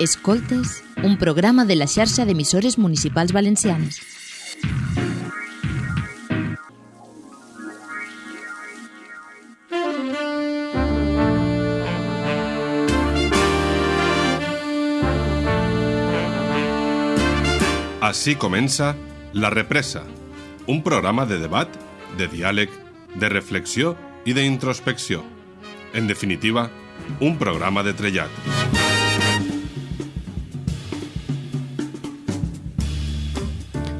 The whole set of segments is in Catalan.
Escoltes, un programa de la xarxa d'emissores municipals valencianes. Així comença La Represa, un programa de debat, de diàleg, de reflexió i d'introspecció. En definitiva, un programa de trellat.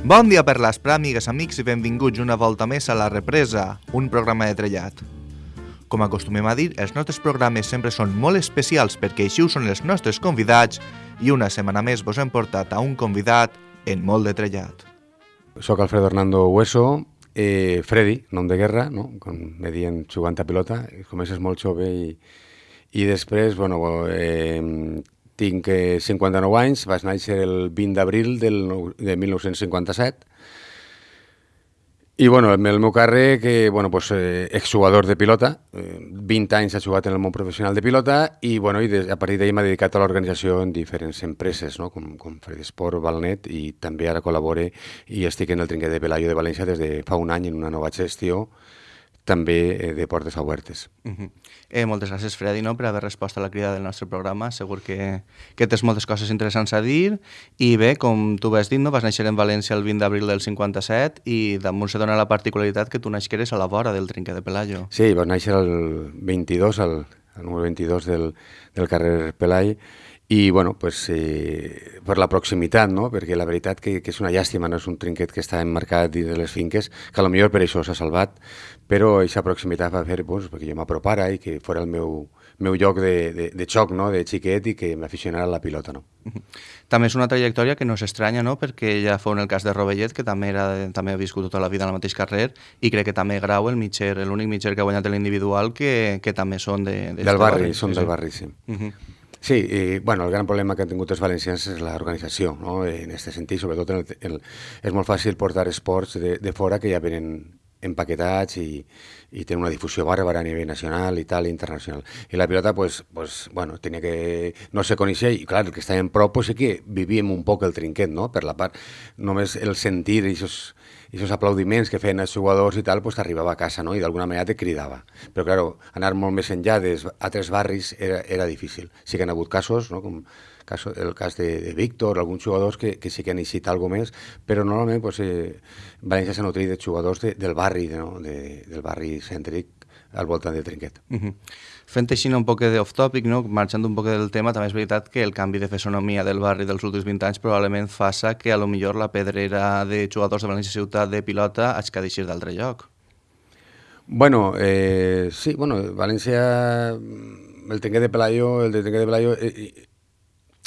Bon dia per l'Aspra, amigues, amics, i benvinguts una volta més a La Represa, un programa de trellat. Com acostumem a dir, els nostres programes sempre són molt especials perquè així ho són els nostres convidats i una setmana més vos hem portat a un convidat en molt de trellat. Soc Alfredo Hernando Hueso, eh, Freddy, nom de guerra, no? com me diuen jugant a pilota, comences molt jove i, i després, bueno, eh, tinc eh, 59 anys, vaig néixer el 20 d'abril de 1957 i bueno, el, meu càrrec, eh, bueno, pues, eh, exjugador de pilota, eh, 20 anys ha jugat en el món professional de pilota i, bueno, i de, a partir d'ahir m'ha dedicat a l'organització en diferents empreses, no? com, com Sport, Valnet, i també ara col·labore i estic en el Trinquet de Pelayo de València des de fa un any en una nova gestió també eh, de portes obertes. Uh -huh. Eh, moltes gràcies, Freddy, no, per haver respost a la crida del nostre programa. Segur que, que tens moltes coses interessants a dir. I bé, com tu vas dir, no, vas néixer en València el 20 d'abril del 57 i damunt se dona la particularitat que tu naixeres a la vora del Trinquer de Pelayo. Sí, vas néixer el 22, el, el número 22 del, del carrer Pelai, i, bueno, pues, eh, per la proximitat, no? perquè la veritat que, que és una llàstima, no és un trinquet que està emmarcat dins de les finques, que millor per això s'ha salvat, però aquesta proximitat va fer pues, perquè jo m'apropara i que fora el meu, meu lloc de, de, de xoc no? de xiquet i que m'aficionara a la pilota. No? També és una trajectòria que no s'estranya, no? perquè ja fou en el cas de Rovellet, que també, era, també ha viscut tota la vida en el mateix carrer, i crec que també Grau, el mitger, l'únic mitger que ha guanyat l'individual, que, que també són de, de del barri, barri, són sí, del barri, sí. Uh -huh. Sí, i, bueno, el gran problema que han tingut els valencians és l'organització, no? en aquest sentit, sobretot en el, el, és molt fàcil portar esports de, de fora que ja venen empaquetats i, i tenen una difusió bàrbara a nivell nacional i tal, internacional. I la pilota, pues, pues, bueno, tenia que... no se coneixia, i clar, el que estava en prop, pues, sí que vivíem un poc el trinquet, no?, per la part, només el sentir aquests i aquests aplaudiments que feien els jugadors i tal, pues t'arribava a casa, no? I d'alguna manera te cridava. Però, claro, anar molt més enllà d'altres barris era, era difícil. Sí que han hagut casos, no? com caso, el cas de, de Víctor, alguns jugadors que, que sí que han eixit alguna més, però normalment pues, eh, València s'ha nutrit de jugadors de, del barri, no? de, del barri cèntric al voltant del Trinquet. Uh -huh. Fent així un poc d'off-topic, no? marxant un poc del tema, també és veritat que el canvi de fesonomia del barri dels últims 20 anys probablement faça que a lo millor la pedrera de jugadors de València Ciutat de pilota hagi que deixar d'altre lloc. Bueno, eh, sí, bueno, València, el Tenguer de Pelayo, el de Tenguer de Pelayo, eh,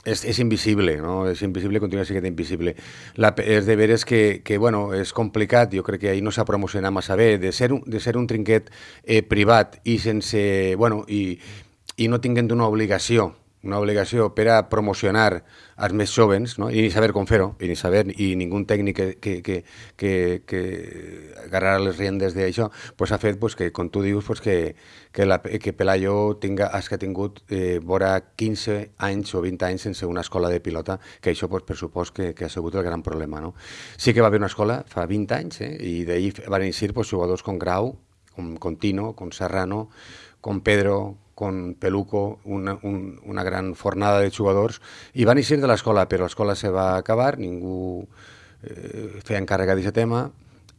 és, és invisible, no? és invisible, continua sent invisible. La, és de veres que, que, bueno, és complicat, jo crec que ahir no s'ha promocionat massa bé, de ser un, de ser un trinquet eh, privat i sense, bueno, i, i no tinguent una obligació una obligació per a promocionar els més jovens no? i ni saber com fer-ho, i ni saber, i ningú tècnic que, que, que, que, que agarrar les riendes d'això, pues ha fet pues, que, com tu dius, pues, que, que, la, que Pelayo tinga, has que ha tingut eh, vora 15 anys o 20 anys sense una escola de pilota, que això pues, per supost que, que ha sigut el gran problema. No? Sí que va haver una escola fa 20 anys, eh, i d'ahir van iniciar pues, jugadors com Grau, com, com Tino, com Serrano, com Pedro, con Peluco, una, un, una gran fornada de jugadors, i van eixir de l'escola, però l'escola se va acabar, ningú eh, feia encàrrega d'aquest tema,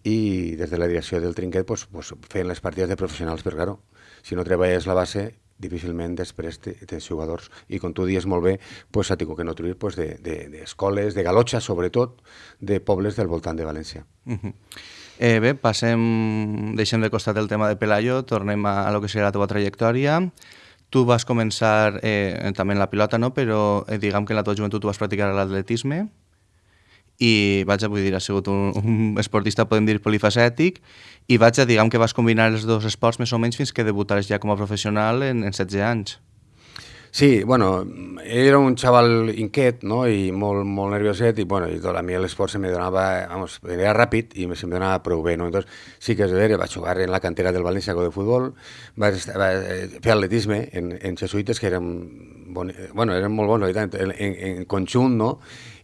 i des de la direcció del trinquet pues, pues, feien les partides de professionals, però claro, si no treballes la base, difícilment després tens jugadors. I com tu dius molt bé, pues, s'ha tingut que nutrir pues, d'escoles, de, de, de galotxa, sobretot, de pobles del voltant de València. Uh -huh. Eh, bé, passem, deixem de costat el tema de Pelayo, tornem a, a lo que serà la teva trajectòria. Tu vas començar eh, també en la pilota, no? però eh, diguem que en la teva joventut tu vas practicar l'atletisme i vaig a, vull dir, has sigut un, un esportista, podem dir, polifacètic, i vaig a, diguem que vas combinar els dos esports més o menys fins que debutares ja com a professional en, en 16 anys. Sí, bueno, era un xaval inquiet, no?, i molt, molt nervioset, i, bueno, i tot, a mi l'esport se me donava, vamos, era ràpid i se me donava prou bé, no? Entonces, sí que és ver, vaig jugar en la cantera del València de futbol, vaig, vaig fer atletisme en, en Jesuïtes, que eren boni, bueno, eren molt bons, en, en, en conjunt, no?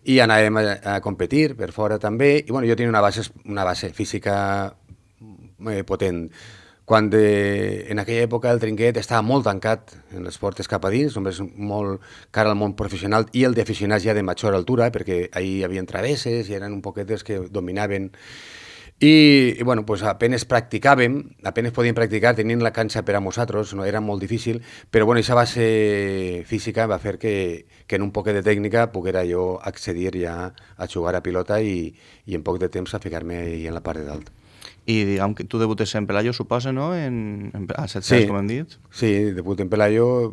I anàvem a, a competir per fora també, i bueno, jo tenia una base, una base física eh, potent. Quan de, en aquella època el trinquet estava molt tancat en les portes cap a dins, només molt cara al món professional i el d'aficionats ja de major altura, perquè ahir hi havia travesses i eren un poquetes que dominaven i, i bueno, pues apenes practicàvem, apenes podíem practicar tenint la canxa per a nosaltres, no era molt difícil, però bueno, aquesta base física va fer que, que en un poquet de tècnica poguera jo accedir ja a jugar a pilota i, i en poc de temps a ficar-me en la part de dalt. I diguem que tu debutes en Pelayo, suposa, no? En, en, a 7 sí, com hem dit. Sí, debut en Pelayo.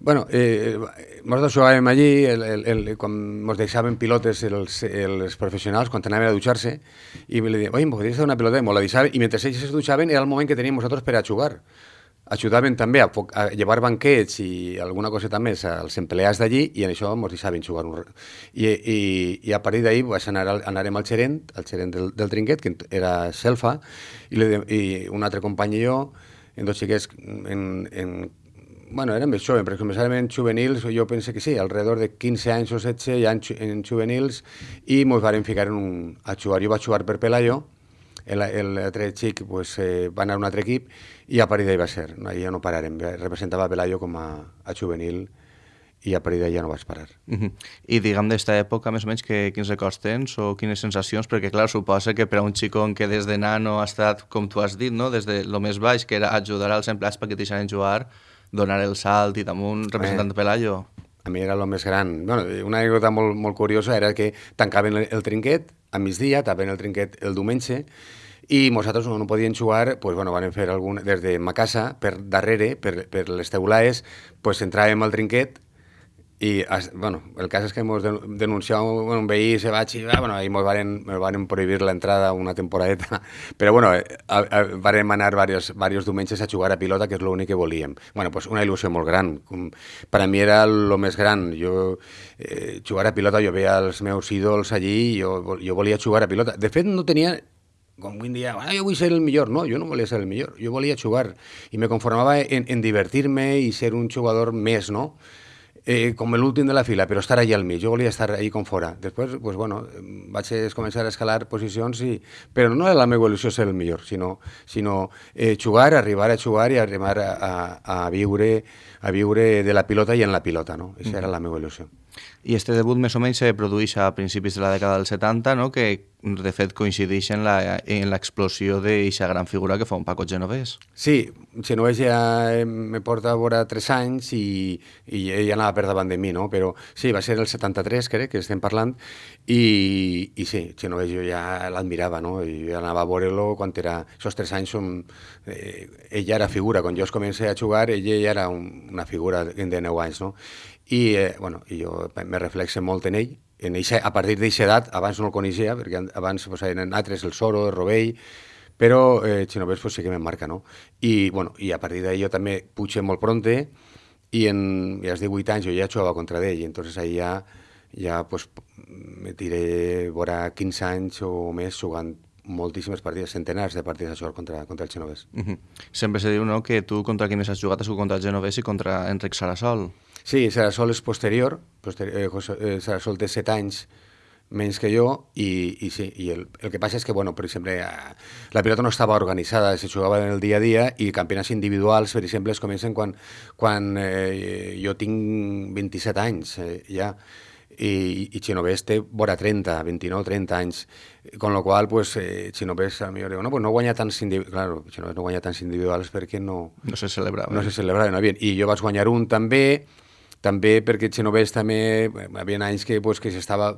Bueno, eh, nosaltres jugàvem allí, el, el, el, quan ens deixaven pilotes els, els professionals, quan anaven a dutxar-se, i li deien, oi, em podries fer una pilota? I la deixaven, i mentre ells es dutxaven era el moment que teníem nosaltres per a jugar ajudaven també a, a llevar banquets i alguna coseta més als empleats d'allí i en això ens deixaven jugar un... I, i, i a partir d'ahir pues, anar, anarem al gerent, al gerent del, del trinquet, que era Selfa, i, li, i un altre company i jo, en dos xiquets en, en bueno, érem més joves, perquè començàvem en juvenils, jo penso que sí, alrededor de 15 anys o 16 ja en, en juvenils, i ens varen ficar en un, a jugar. Jo vaig jugar per Pelayo, l'altre xic pues, eh, va anar a un altre equip i a partir d'ahir va ser, no, ja no pararem. Representava Pelayo com a, a juvenil i a partir d'ahir ja no vaig parar. Uh -huh. I diguem d'esta època, més o menys, que, quins records tens o quines sensacions? Perquè, clar, suposa que per a un xicó que des de nano ha estat, com tu has dit, no? des de lo més baix, que era ajudar als empleats perquè deixaran jugar, donar el salt i damunt representant eh, Pelayo. A mi era el més gran. Bueno, una anècdota molt, molt curiosa era que tancaven el, el trinquet a migdia, tapen el trinquet el diumenge, i nosaltres no, no podíem jugar, pues, bueno, van fer algun, des de ma casa, per darrere, per, per les teulaes, pues, entràvem al trinquet i, bueno, el cas és que ens denunciava un veí, se va xivar, bueno, i ens van, van prohibir l'entrada una temporadeta, però bueno, a, a, vam anar diversos, diversos diumenges a jugar a pilota, que és l'únic que volíem. Bueno, pues una il·lusió molt gran. Per a mi era el més gran. Jo, eh, jugar a pilota, jo veia els meus ídols allí, jo, jo volia jugar a pilota. De fet, no tenia com en dia, ah, jo vull ser el millor. No, jo no volia ser el millor, jo volia jugar i me conformava en, en divertir-me i ser un jugador més, no? Eh, com l'últim de la fila, però estar allà al mig. Jo volia estar allà com fora. Després, pues, bueno, vaig començar a escalar posicions, i... però no era la meva il·lusió ser el millor, sinó, sinó eh, jugar, arribar a jugar i arribar a, a, a, viure, a viure de la pilota i en la pilota. No? Aquesta era la meva il·lusió. I este debut més o menys se produeix a principis de la dècada dels 70, no? que de fet coincideix en l'explosió d'aquesta gran figura que fa un Paco Genovès. Sí, Genovès ja me porta a veure 3 anys i, i ell anava per davant de mi, no? però sí, va ser el 73, crec, que estem parlant, i, i sí, Genovès jo ja l'admirava, no? i anava a veure-lo quan era... Aquests 3 anys som... Eh, ell ja era figura, quan jo es comencé a jugar, ell ja era un, una figura de 9 anys, no? I, eh, bueno, i jo me reflexe molt en ell, en eixa, a partir d'aquesta edat, abans no el coneixia, perquè abans pues, eren altres, el Soro, el Rovell, però eh, Xenovés pues, sí que me marca, no? I, bueno, i a partir d'ahí jo també puxe molt pronte i en, ja als 18 anys jo ja jugava contra ell, i entonces ahí ja, ja pues, me tiré vora 15 anys o més jugant moltíssimes partides, centenars de partides a jugar contra, contra el Genovés. Uh -huh. Sempre se diu no, que tu contra qui més has jugat has jugat contra el Genovés i contra Enric Sarasol. Sí, Sarasol és posterior, posterior eh, eh Sarasol té set anys menys que jo i, i sí, i el, el que passa és que, bueno, per exemple, eh, la pilota no estava organitzada, se jugava en el dia a dia i campionats individuals, per exemple, es comencen quan, quan eh, jo tinc 27 anys eh, ja i, i Xinovés té vora 30, 29, 30 anys, con lo qual, pues, eh, Xinovés a mi no, pues no guanya tants individuals, claro, Xinovés no guanya tants individuals perquè no... No se celebrava. No se celebrava, no, bien. I jo vaig guanyar un també, també perquè Genovès també hi havia anys que, pues, que s'estava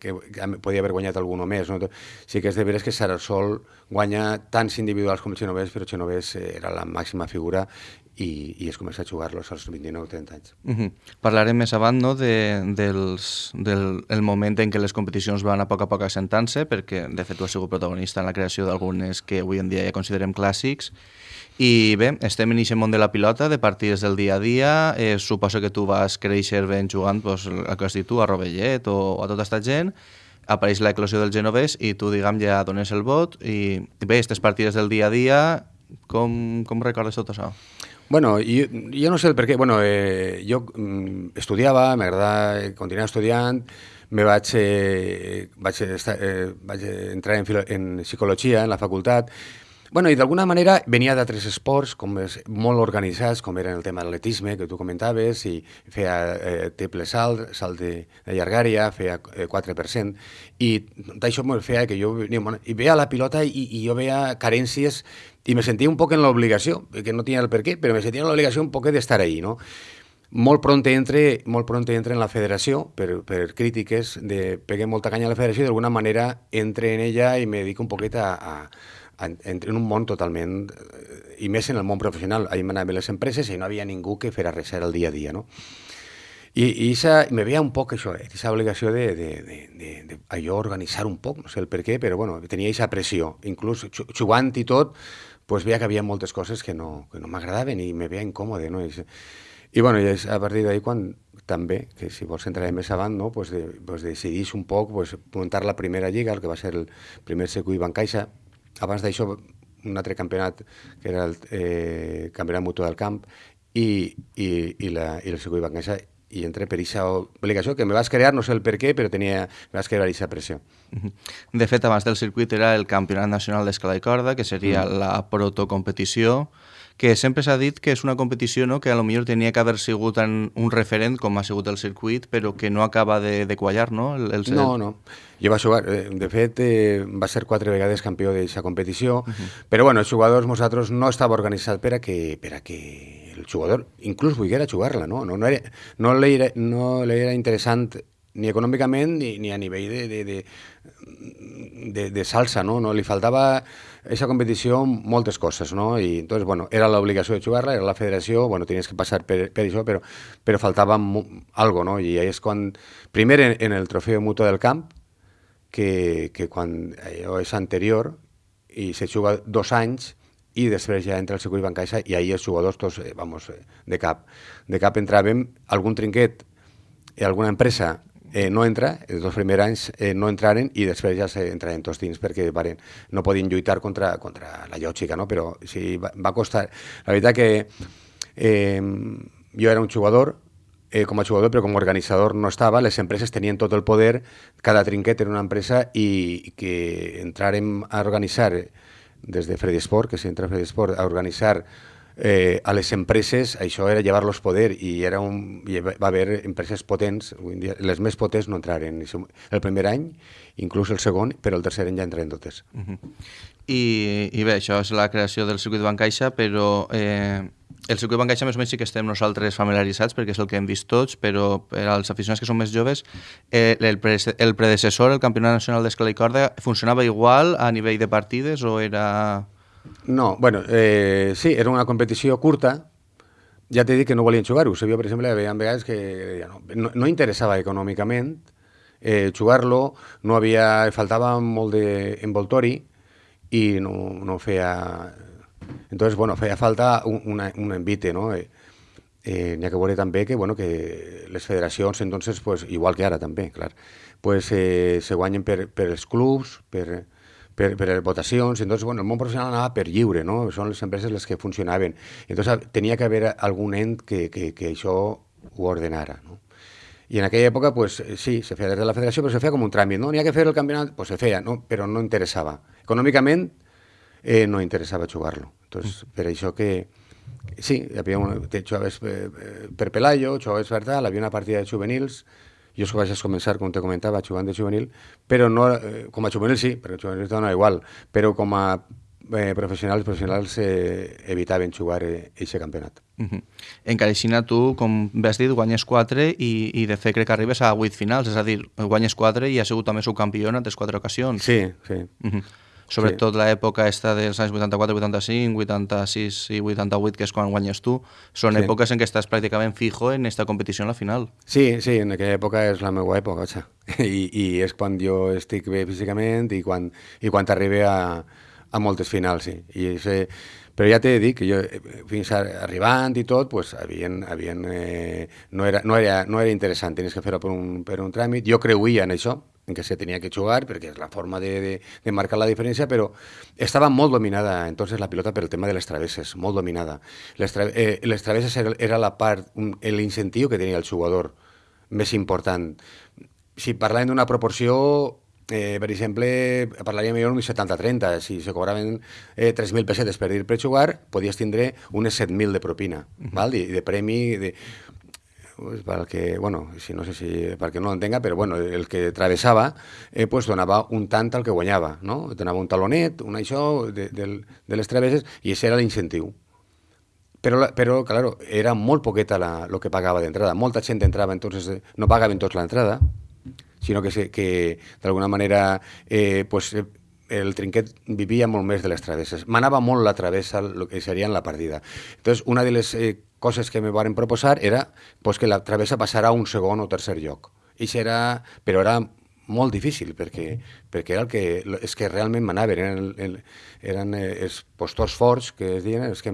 que podia haver guanyat algun o més no? sí que és de veres que Sarasol guanya tants individuals com Genovès però Genovès era la màxima figura i, i es comença a jugar-los als 29 o 30 anys. Uh -huh. Parlarem més avant no, de, dels, del el moment en què les competicions van a poc a poc assentant-se, perquè de fet tu has sigut protagonista en la creació d'algunes que avui en dia ja considerem clàssics, i bé, estem en aquest món de la pilota, de partides del dia a dia. Eh, suposo que tu vas créixer ben jugant pues, el que has dit tu, a Rovellet o a tota aquesta gent. Apareix l'eclosió del genovès i tu, diguem, ja dones el vot. I bé, aquestes partides del dia a dia, com, com recordes tot això? Bueno, jo, jo no sé el per què. Bueno, eh, jo mm, estudiava, m'agradava continuar estudiant, me vaig, eh, vaig, estar, eh, vaig entrar en, en psicologia en la facultat, Bueno, i d'alguna manera venia d'altres esports com és, molt organitzats, com era el tema de l'atletisme, que tu comentaves, i feia eh, triple salt, salt de, de llargària, feia eh, 4%, i d'això me feia que jo venia, i veia la pilota i, i jo veia carències i me sentia un poc en l'obligació, que no tenia el per què, però me sentia en l'obligació un poc d'estar ahí, no? molt pront entre, molt pront entre en la federació per, per crítiques de pegué molta canya a la federació i d'alguna manera entre en ella i me dedico un poquet a, a, en, en un món totalment, eh, i més en el món professional. Ahir m'anaven les empreses i no havia ningú que fera res el dia a dia, no? I, i esa, me veia un poc això, eh, obligació de, de, de, de, de allò organitzar un poc, no sé el per què, però bueno, tenia aquesta pressió. Inclús jugant i tot, pues veia que havia moltes coses que no, que no m'agradaven i me veia incòmode, no? I, i bueno, i és a partir d'ahir quan també, que si vols entrar més avant, no? pues, de, pues decidís un poc pues, muntar la primera lliga, el que va ser el primer circuit Bancaixa, abans d'això, un altre campionat, que era el eh, campionat mutu del camp, i, i, i, la, i el circuit Bancaixa, i entré per aquesta obligació que me vas crear, no sé el per què, però tenia, me vas crear aquesta pressió. De fet, abans del circuit era el Campionat Nacional d'Escala i Corda, que seria mm. la protocompetició, que sempre s'ha dit que és una competició no, que a lo millor tenia que haver sigut en un referent, com ha sigut el circuit, però que no acaba de, de quallar, no? El, el... No, no. Jo va jugar, eh, de fet, eh, va ser quatre vegades campió d'aquesta competició, uh -huh. però bueno, els jugadors nosaltres no estava organitzat per a que, per a que el jugador inclús volguera jugar-la, no? No, no, era, no, li era, no li era interessant ni econòmicament ni, ni a nivell de, de, de, de, de salsa, no? no? Li faltava esa competició moltes coses, no? I entonces, bueno, era l'obligació de jugar-la, era la federació, bueno, tenies que passar per, per això, però, però faltava algo, no? I és quan, primer en, en el trofeu mutu del camp, que, que quan allò és anterior i se juga dos anys i després ja entra el circuit bancaixa i ahir els jugadors tots, eh, vamos, eh, de cap. De cap entràvem algun trinquet i alguna empresa eh, no entra, els dos primers anys eh, no entraren i després ja s'entraren tots dins perquè no podien lluitar contra, contra la lògica, no? però sí, va, va costar. La veritat que eh, jo era un jugador, eh, com a jugador, però no estava, les empreses tenien tot el poder, cada trinquet era una empresa i que entrarem a organitzar des de Freddy Sport, que s'entra a Freddy Sport, a organitzar eh, a les empreses això era llevar-los poder i era un, hi va haver empreses potents, dia, les més potents no entraren el primer any, inclús el segon, però el tercer any ja entraren totes. Uh -huh. I, I bé, això és la creació del circuit Bancaixa, però eh, el circuit Bancaixa més o menys sí que estem nosaltres familiaritzats perquè és el que hem vist tots, però per als aficionats que són més joves, eh, el, pre el predecessor, el Campionat Nacional d'Escala i Corda, funcionava igual a nivell de partides o era... No, bueno, eh, sí, era una competició curta, ja t'he dit que no volien jugar-ho. Sabia, per exemple, hi havia vegades que ja no, no, no interessava econòmicament eh, jugar-lo, no havia, faltava molt d'envoltori i no, no feia... Entonces, bueno, feia falta un, una, un envite, no? Eh, eh, N'hi ha que veure també que, bueno, que les federacions, entonces, pues, igual que ara també, clar, pues, eh, se guanyen per, per els clubs, per, per, per votacions, entonces, bueno, el món professional anava per lliure, no? Són les empreses les que funcionaven. Entonces, tenia que haver algun ent que, que, que això ho ordenara, no? I en aquella època, pues, sí, se feia des de la federació, però se feia com un tràmit, no? N'hi ha que fer el campionat, pues se feia, no? però no interessava. Econòmicament, eh, no interessava jugar-lo. Entonces, mm. per això que, sí, hi havia una, jugaves per, per Pelayo, jugaves per tal, havia una partida de juvenils, jo vaig començar, com te comentava, jugant de juvenil, però no, eh, com a juvenil sí, perquè juvenil dona igual, però com a eh, professionals, professionals eh, evitaven jugar aquest eh, campionat. Uh -huh. Encara així, tu, com has dit, guanyes 4 i, i de fet crec que arribes a 8 finals, és a dir, guanyes 4 i has sigut també subcampió en altres 4 ocasions. Sí, sí. Uh -huh sobretot sí. l'època esta dels anys 84, 85, 86 i 88, que és quan guanyes tu, són sí. èpoques en què estàs pràcticament fijo en esta competició en la final. Sí, sí, en aquella època és la meva època, xa. I, i és quan jo estic bé físicament i quan, i quan t'arribe a, a moltes finals, sí. I és, eh, però ja t'he dit que jo, eh, fins arribant i tot, pues, havien, havien, eh, no, era, no, era, no era interessant, tenies que fer-ho per, un, per un tràmit. Jo creuia en això, en què se tenia que jugar, perquè és la forma de, de, de marcar la diferència, però estava molt dominada entonces la pilota per el tema de les travesses, molt dominada. Les, tra eh, les travesses era, era la part, l'incentiu que tenia el jugador més important. Si parlàvem d'una proporció, eh, per exemple, parlaríem un 70-30. Si se cobraven eh, 3.000 pessetes per ir per jugar, podies tindre unes 7.000 de propina, uh -huh. val? I de premi... De, pues, para que, bueno, si no sé si para que no lo entenga, però bueno, el que travessava eh, pues donava un tant al que guanyava, no? Donava un talonet, un això de, de, de les travesses i això era l'incentiu. Però, però, claro, era molt poqueta la, lo que pagava d'entrada. Molta gent entrava, entonces eh, no pagaven tots l'entrada, sinó que, que d'alguna manera eh, pues, eh, el trinquet vivia molt més de les travesses. Manava molt la travessa, el que seria en la partida. Entonces, una de les eh, coses que me van proposar era pues, que la travessa passara a un segon o tercer lloc. I era, però era molt difícil perquè, perquè era el que, és que realment manaven, eren, eren, eren eh, els postors forts que es diuen, els que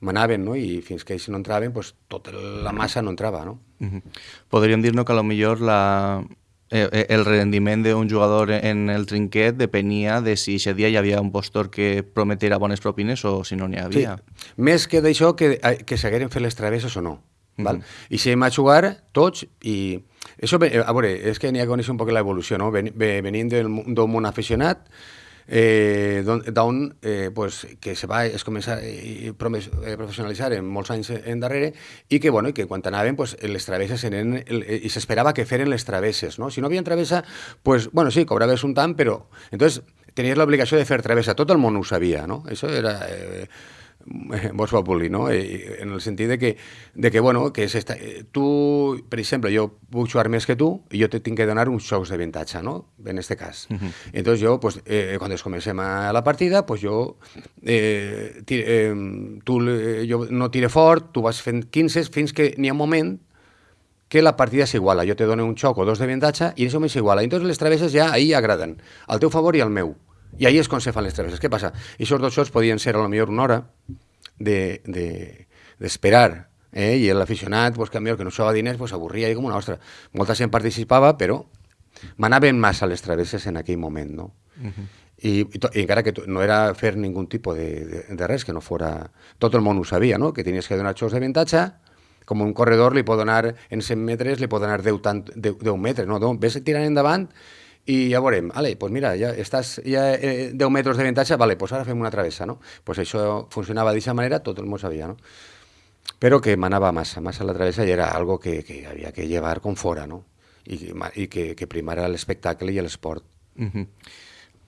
manaven, no? i fins que ells no entraven, pues, tota la massa no entrava. No? Uh -huh. Podríem dir no, que a lo millor la, el rendiment d'un jugador en el trinquet depenia de si aquest dia hi havia un postor que prometera bones propines o si no n'hi havia. Sí. Més que d'això, que, eh, que s'hagueren fet les travesses o no. Val? Uh -huh. I si hem a jugar tots i... Això, a veure, és que n'hi ha que conèixer un poc l'evolució, no? Venint d'un món aficionat, eh, d'on eh, pues, que se va es comença a eh, professionalitzar en molts anys en darrere i que, bueno, que quan anaven pues, les travesses eren, eh, i s'esperava que feren les travesses. No? Si no havia travessa, pues, bueno, sí, cobraves un tant, però... Entonces, tenies l'obligació de fer travessa. Tot el món ho sabia, no? Això era... Eh, Vox Populi, no? Eh, en el sentit de que, de que bueno, que esta, eh, tu, per exemple, jo puc jugar més que tu i jo te tinc que donar uns xocs d'avantatge, no? En este cas. Uh -huh. Entonces jo, pues, eh, quan es comencem a la partida, pues jo, eh, tire, eh, tu, eh, jo no tire fort, tu vas fent 15 fins que n'hi ha un moment que la partida s'iguala. Jo te dono un xoc o dos d'avantatge i això s'iguala. Entonces les travesses ja ahir agraden, al teu favor i al meu. I quan se fan les travesses. Què passa? I aquests dos shots podien ser a lo millor una hora d'esperar, de, de, eh? i l'aficionat, pues, que, que no s'ho diners, pues, avorria i com una ostra. Molta gent participava, però m'anaven massa les travesses en aquell moment, no? Uh -huh. I, i, to, i encara que no era fer ningú tipus de, de, de res, que no fora... Tot el món ho sabia, no? Que tenies que donar xocs d'avantatge, com un corredor li pot donar en 100 metres, li pot donar 10, tant, 10, 10 metres, no? Ves tirant endavant i ja veurem, vale, pues mira, ja estàs ja eh, 10 metres d'avantatge, vale, pues ara fem una travessa, no? Pues això funcionava d'aquesta manera, tot el món sabia, no? Però que manava massa, massa la travessa i era algo que, que havia que llevar com fora, no? I, i que, que primara l'espectacle i l'esport. Uh -huh.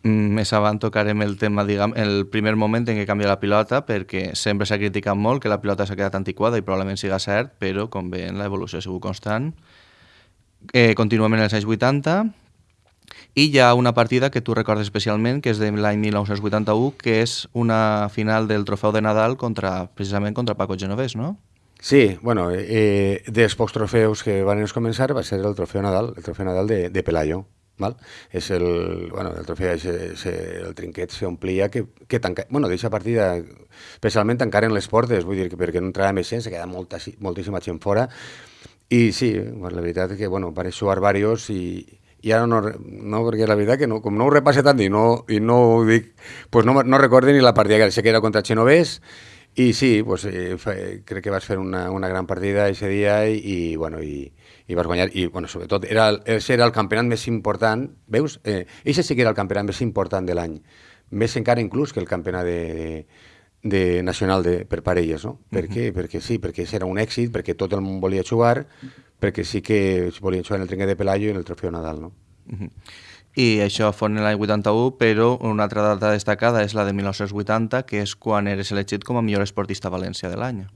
Més avant tocarem el tema, diguem, el primer moment en què canvia la pilota, perquè sempre s'ha criticat molt que la pilota s'ha quedat antiquada i probablement siga cert, però com veiem l'evolució ha sigut constant. Eh, continuem en els anys 80, i hi ha una partida que tu recordes especialment, que és de l'any 1981, que és una final del trofeu de Nadal contra, precisament contra Paco Genovés, no? Sí, bueno, eh, dels pocs trofeus que van començar va ser el trofeu Nadal, el trofeu Nadal de, de Pelayo. Val? És el, bueno, el trofeu, se, se, el trinquet s'omplia que, que tanca, bueno, d'aquesta partida especialment tancaren les portes, vull dir que perquè no entrava més gent, se queda molta, moltíssima gent fora i sí, la veritat és que bueno, van jugar diversos i, i ara no, no, perquè la veritat que no, com no ho repasse tant i no, i no pues no, no ni la partida que sé que era contra Xenovés, i sí, pues, eh, crec que vas fer una, una gran partida dia i, i, bueno, i, i vas guanyar, i bueno, sobretot era, era el campionat més important, veus? Eh, ese sí que era el campionat més important de l'any, més encara inclús que el campionat de, de, de nacional de, per parelles, no? Uh -huh. Per què? Perquè sí, perquè era un èxit, perquè tot el món volia jugar, perquè sí que volien jugar en el trinquet de Pelayo i en el trofeu Nadal, no? Uh -huh. I això fou en l'any 81, però una altra data destacada és la de 1980, que és quan eres elegit com a millor esportista a València de l'any.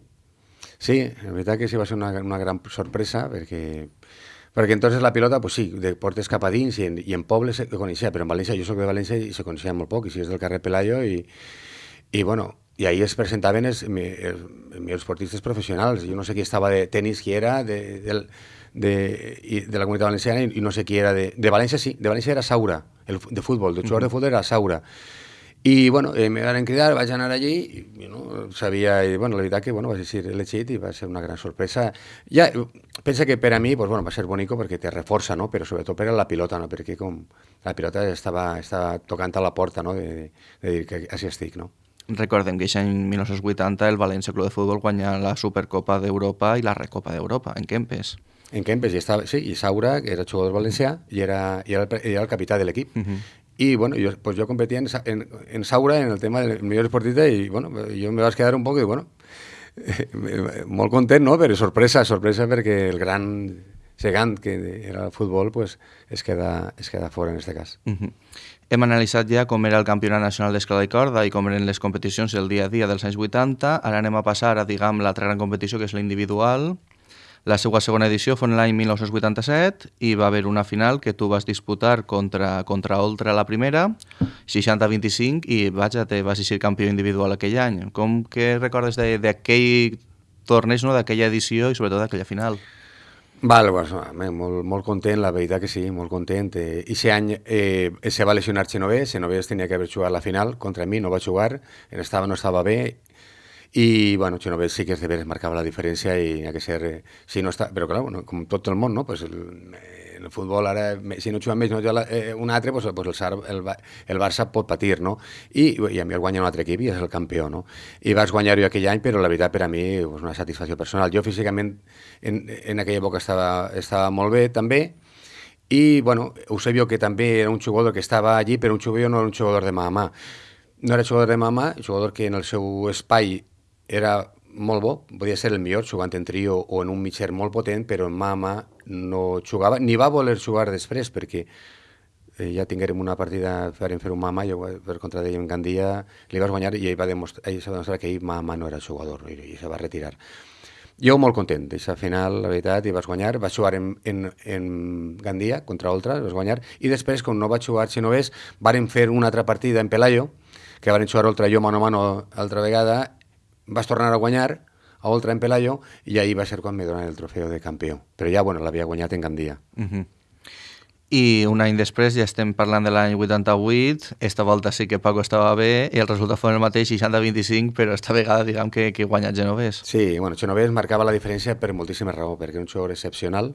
Sí, la veritat que sí va ser una, una gran sorpresa, perquè perquè entonces la pilota, pues sí, de portes cap a dins i en, i en pobles se coneixia, però en València, jo sóc de València i se coneixia molt poc, i si és del carrer Pelayo, i, i bueno, i ahir es presentaven els, els, els meus esportistes professionals. Jo no sé qui estava de tenis, qui era de, de, de, de la comunitat valenciana i no sé qui era de, de València, sí, de València era Saura, el, de futbol, de jugador de futbol era Saura. I, bueno, eh, me van cridar, vaig anar allí, i no, sabia, i, bueno, la veritat que, bueno, vaig ser elegit i va ser una gran sorpresa. Ja, pensa que per a mi, pues, bueno, va ser bonico perquè te reforça, no?, però sobretot per a la pilota, no?, perquè com la pilota estava, estava tocant a la porta, no?, de, de, de dir que així estic, no? Recordem que any 1980 el València Club de Futbol guanya la Supercopa d'Europa i la Recopa d'Europa, en Kempes. En Kempes, i, estava, sí, i Saura, que era jugador valencià, i era, i era, el, i era el capità de l'equip. Uh -huh. Y bueno, yo, pues yo competía en, en, en, Saura, en el tema del millor esportista, y bueno, yo me vas a quedar un poco, y bueno, eh, molt content, no? Però sorpresa, sorpresa perquè el gran gegant que era el futbol pues, es, queda, es queda fora en aquest cas. Uh -huh. Hem analitzat ja com era el Campionat Nacional d'Escala i Corda i com eren les competicions del dia a dia dels anys 80. Ara anem a passar a, diguem, l'altra gran competició, que és la individual, la seva segona edició fou l'any 1987 i va haver una final que tu vas disputar contra, contra Oltra la primera, 60-25, i vaja, te vas ser campió individual aquell any. Com que recordes d'aquell torneig, no, d'aquella edició i sobretot d'aquella final? Val, pues, molt, molt content, la veritat que sí, molt content. Eh, I any eh, se va lesionar Xenovés, Xenovés tenia que haver jugat la final contra mi, no va jugar, estava, no estava bé, i, bueno, Genovés sí que és de veres marcava la diferència i ha que ser... Eh, si no està, però clar, bueno, com tot el món, no? Pues el, eh, el futbol ara, si no juga més, no juga eh, un altre, pues, pues el, el, el Barça pot patir, no? I, i a mi el guanya un altre equip i és el campió, no? I vas guanyar-ho aquell any, però la veritat per a mi és pues, una satisfacció personal. Jo físicament en, en aquella època estava, estava molt bé també, i, bueno, Eusebio, que també era un jugador que estava allí, però un jugador no era un jugador de mà a mà. No era jugador de mà a mà, jugador que en el seu espai era molt bo, podia ser el millor jugant en trio o en un mitger molt potent, però en Mama no jugava, ni va voler jugar després, perquè eh, ja tinguérem una partida, farem fer un Mama, jo per contra d'ell en Gandia, li vas guanyar i ell va demostrar, ell va demostrar que ell Mama no era jugador i, i se va retirar. Jo molt content d'aquesta final, la veritat, i vas guanyar, vas jugar en, en, en Gandia contra Oltra, vas guanyar, i després, com no va jugar si no ves, varen fer una altra partida en Pelayo, que van jugar Oltra jo mano a mano altra vegada, vas tornar a guanyar a Oltra en Pelayo i ahir va ser quan me donen el trofeu de campió. Però ja, bueno, l'havia guanyat en Gandia. Uh. -huh. I un any després ja estem parlant de l'any 88, esta volta sí que Paco estava bé i el resultat fou el mateix 60-25, però esta vegada diguem que, que guanya Genovés. Sí, bueno, Genovés marcava la diferència per moltíssimes raons, perquè era un jugador excepcional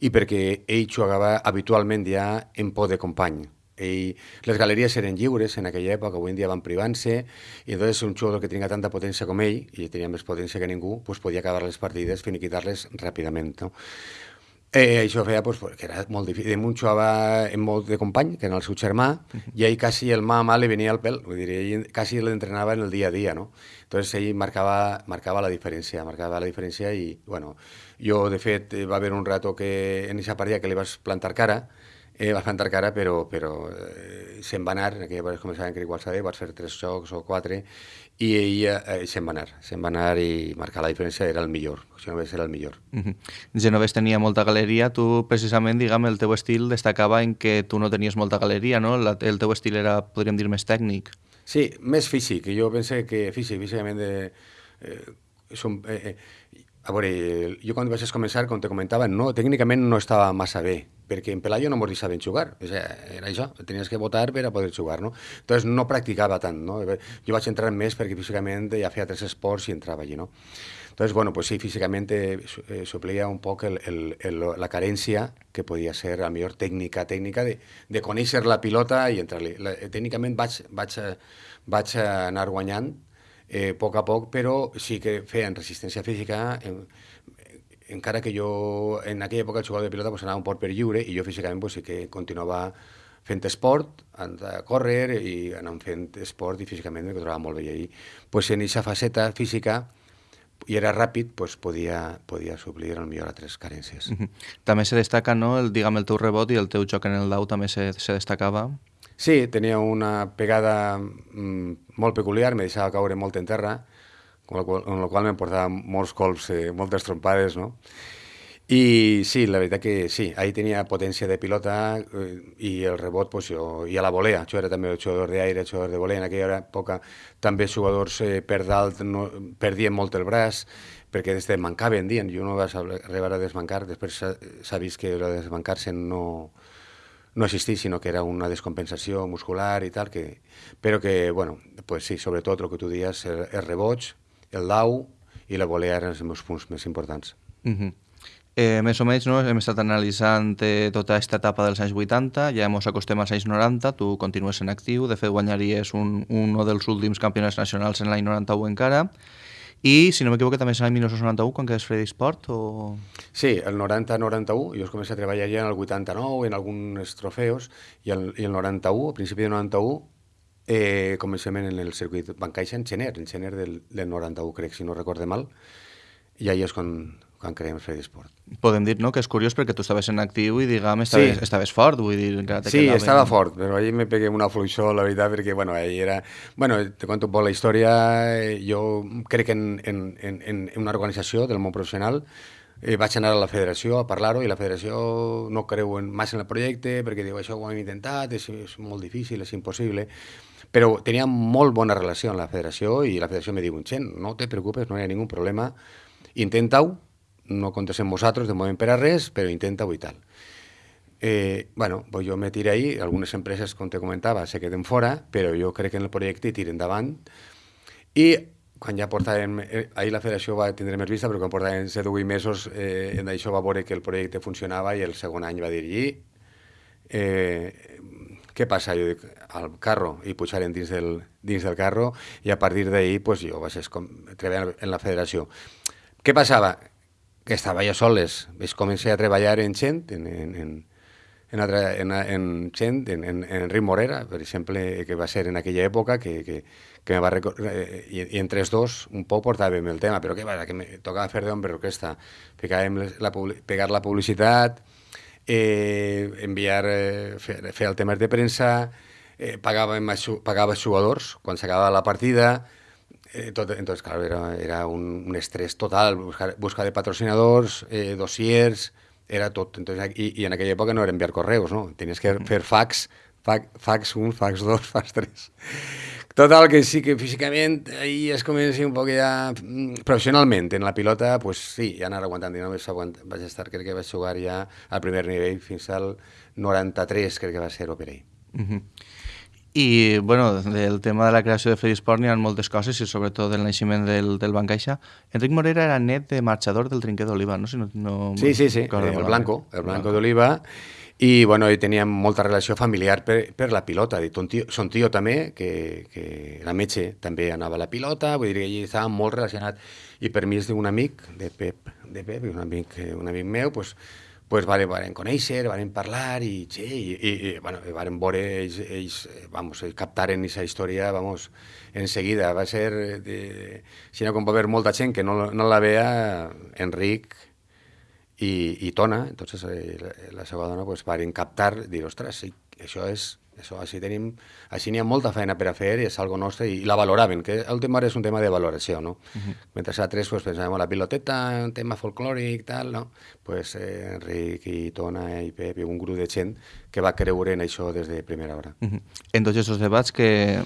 i perquè ell jugava habitualment ja en por de company. I les galeries eren lliures en aquella època, avui en dia van privant-se, i entonces un jugador que tenia tanta potència com ell, i tenia més potència que ningú, pues podia acabar les partides, finiquitar-les ràpidament. No? Eh, això feia pues, que era molt difícil. Un jugava en molt de company, que era el seu germà, i ell quasi el mà a mà li venia al pèl, vull dir, ell quasi l'entrenava en el dia a dia, no? Entonces ell marcava, marcava la diferència, marcava la diferència i, bueno, jo, de fet, va haver un rato que en aquesta partida que li vas plantar cara, eh, plantar cara, però, però eh, se'n va anar, en aquella època començaven que igual saber, va fer tres jocs o quatre, i ell eh, se'n va anar, se'n va anar i marcar la diferència era el millor, Genovés era el millor. Uh -huh. Genovés tenia molta galeria, tu precisament, diguem, el teu estil destacava en que tu no tenies molta galeria, no? La, el teu estil era, podríem dir, més tècnic. Sí, més físic, jo pense que físic, físicament de... Eh, som, eh, eh, a veure, jo quan vaig començar, com te comentava, no, tècnicament no estava massa bé, perquè en Pelayo no mos deixaven jugar, o sea, era això, tenies que votar per a poder jugar, no? Entonces no practicava tant, no? Jo vaig entrar més perquè físicament ja feia tres esports i entrava allí, no? Entonces, bueno, pues sí, físicament eh, suplia un poc el, el, el, la carència que podia ser a millor tècnica, tècnica de, de conèixer la pilota i entrar-li. Tècnicament vaig, vaig, vaig anar guanyant eh, a poc a poc, però sí que feien resistència física, eh, encara que jo en aquella època el jugador de pilota pues, anava un port per lliure i jo físicament pues, sí que continuava fent esport, a córrer i anant fent esport i físicament me trobava molt bé. I pues, en aquesta faceta física i era ràpid, pues, podia, podia suplir el millor altres carències. Uh -huh. També se destaca no, el, diguem, el teu rebot i el teu joc en el dau també se, se destacava? Sí, tenia una pegada mm, molt peculiar, me deixava caure molt en terra, con lo qual, con lo qual m'emportava molts colps, eh, moltes trompades, no? I sí, la veritat que sí, ahí tenia potència de pilota eh, i el rebot, pues, jo, i a la volea. Jo era també jugador d'aire, jugador de volea. En aquella època també jugadors eh, per dalt no, perdien molt el braç perquè des de mancaven, dient, jo no vas arribar a desmancar, després s'ha vist que la de desmancar-se no, no existís, sinó que era una descompensació muscular i tal, que, però que, bueno, pues sí, sobretot el que tu dies, el, el reboig, el dau i la volea eren els meus punts més importants. Uh -huh. eh, més o menys no, hem estat analitzant eh, tota aquesta etapa dels anys 80, ja ens acostem als anys 90, tu continues en actiu, de fet guanyaries un, un dels últims campionats nacionals en l'any 91 encara, i, si no m'equivoco, també és l'any 1991, quan quedes Freddy Sport? O... Sí, el 90-91, jo començo a treballar ja en el 89, en alguns trofeus, i el, i el 91, a principi del 91, eh, comencem en el circuit Bancaixa en Xener, en Xener del, del 91, crec, si no recorde mal, i ahí és quan, quan creem Freddy Sport. Podem dir no, que és curiós perquè tu estaves en actiu i diguem, estaves, sí. estaves fort, vull dir... Que sí, quedava... estava fort, però ahir me pegué una fluixó, la veritat, perquè, bueno, ahir era... Bueno, te conto un poc la història, jo crec en, en, en, en una organització del món professional, eh, vaig anar a la federació a parlar-ho i la federació no creu en, massa en el projecte perquè diu això ho hem intentat, és, és molt difícil, és impossible, però tenia molt bona relació amb la federació i la federació me diu, Chen, no te preocupes, no hi ha ningú problema, intenta-ho, no comptes amb vosaltres de moment per a res, però intenta-ho i tal. Eh, bueno, pues jo me tiré ahí, algunes empreses, com te comentava, se queden fora, però jo crec que en el projecte tira endavant. I quan ja portàvem, eh, ahir la federació va tindre més vista, però quan portàvem 7 o 8 mesos, eh, en això va veure que el projecte funcionava i el segon any va dir, eh, què passa? Jo dic, al carro, i pujarem dins del, dins del carro, i a partir d'ahir pues, jo vaig treballar en la federació. Què passava? que estava jo soles. Vaig començar a treballar en gent, en, en, en, en, altra, en, en gent, en, en, en Enric Morera, per exemple, que va ser en aquella època, que, que, que me va eh, i, i entre els dos un poc portàvem el tema, però què va, que me tocava fer d'home orquestra, la, pegar la publicitat, eh, enviar, eh, fer, fer el tema de premsa, eh, pagàvem, pagava jugadors quan s'acabava la partida, Eh, tot, entonces, claro, era, era un, un estrés total, buscar, buscar de patrocinadors, eh, dossiers, era tot. Entonces, i, I en aquella època no era enviar correus, no? Tenies que fer fax, fax, fax 1, fax 2, fax 3. Total, que sí que físicament ahí es comença un poc ja... Mm, professionalment, en la pilota, pues sí, ja anar aguantant. I no vaig, vaig estar, crec que vaig jugar ja al primer nivell fins al 93, crec que va ser Operei. Uh -huh. I, bueno, del tema de la creació de Felisport n'hi ha moltes coses, i sobretot del naixement del, del Bancaixa. Enric Morera era net de marxador del Trinquer d'Oliva, no? Si no, no sí, sí, sí, el Blanco, el Blanco d'Oliva, i bueno, i teníem molta relació familiar per, per la pilota. Dit, tio, son tio també, que, que era metge, també anava a la pilota, vull dir que ell estava molt relacionat. I per mi és d'un amic, de Pep, de Pep, un amic, un amic meu, pues, pues vale, varen conèixer, varen parlar i, che, i, i, i bueno, varen veure ells, ells vamos, captaren aquesta història vamos, en seguida. Va ser, de, si no, com va haver molta gent que no, no la veia, Enric i, i Tona, entonces eh, la, la seva dona, pues, varen captar, dir, ostres, sí, això és això, així tenim, així n'hi ha molta feina per a fer i és algo nostre i, i la valoraven, que el tema és un tema de valoració, no? Uh -huh. Mentre a tres pues, pensàvem en la piloteta, un tema folclòric, tal, no? Pues eh, Enric i Tona i Pep i un grup de gent que va creure en això des de primera hora. Uh -huh. En tots aquests debats que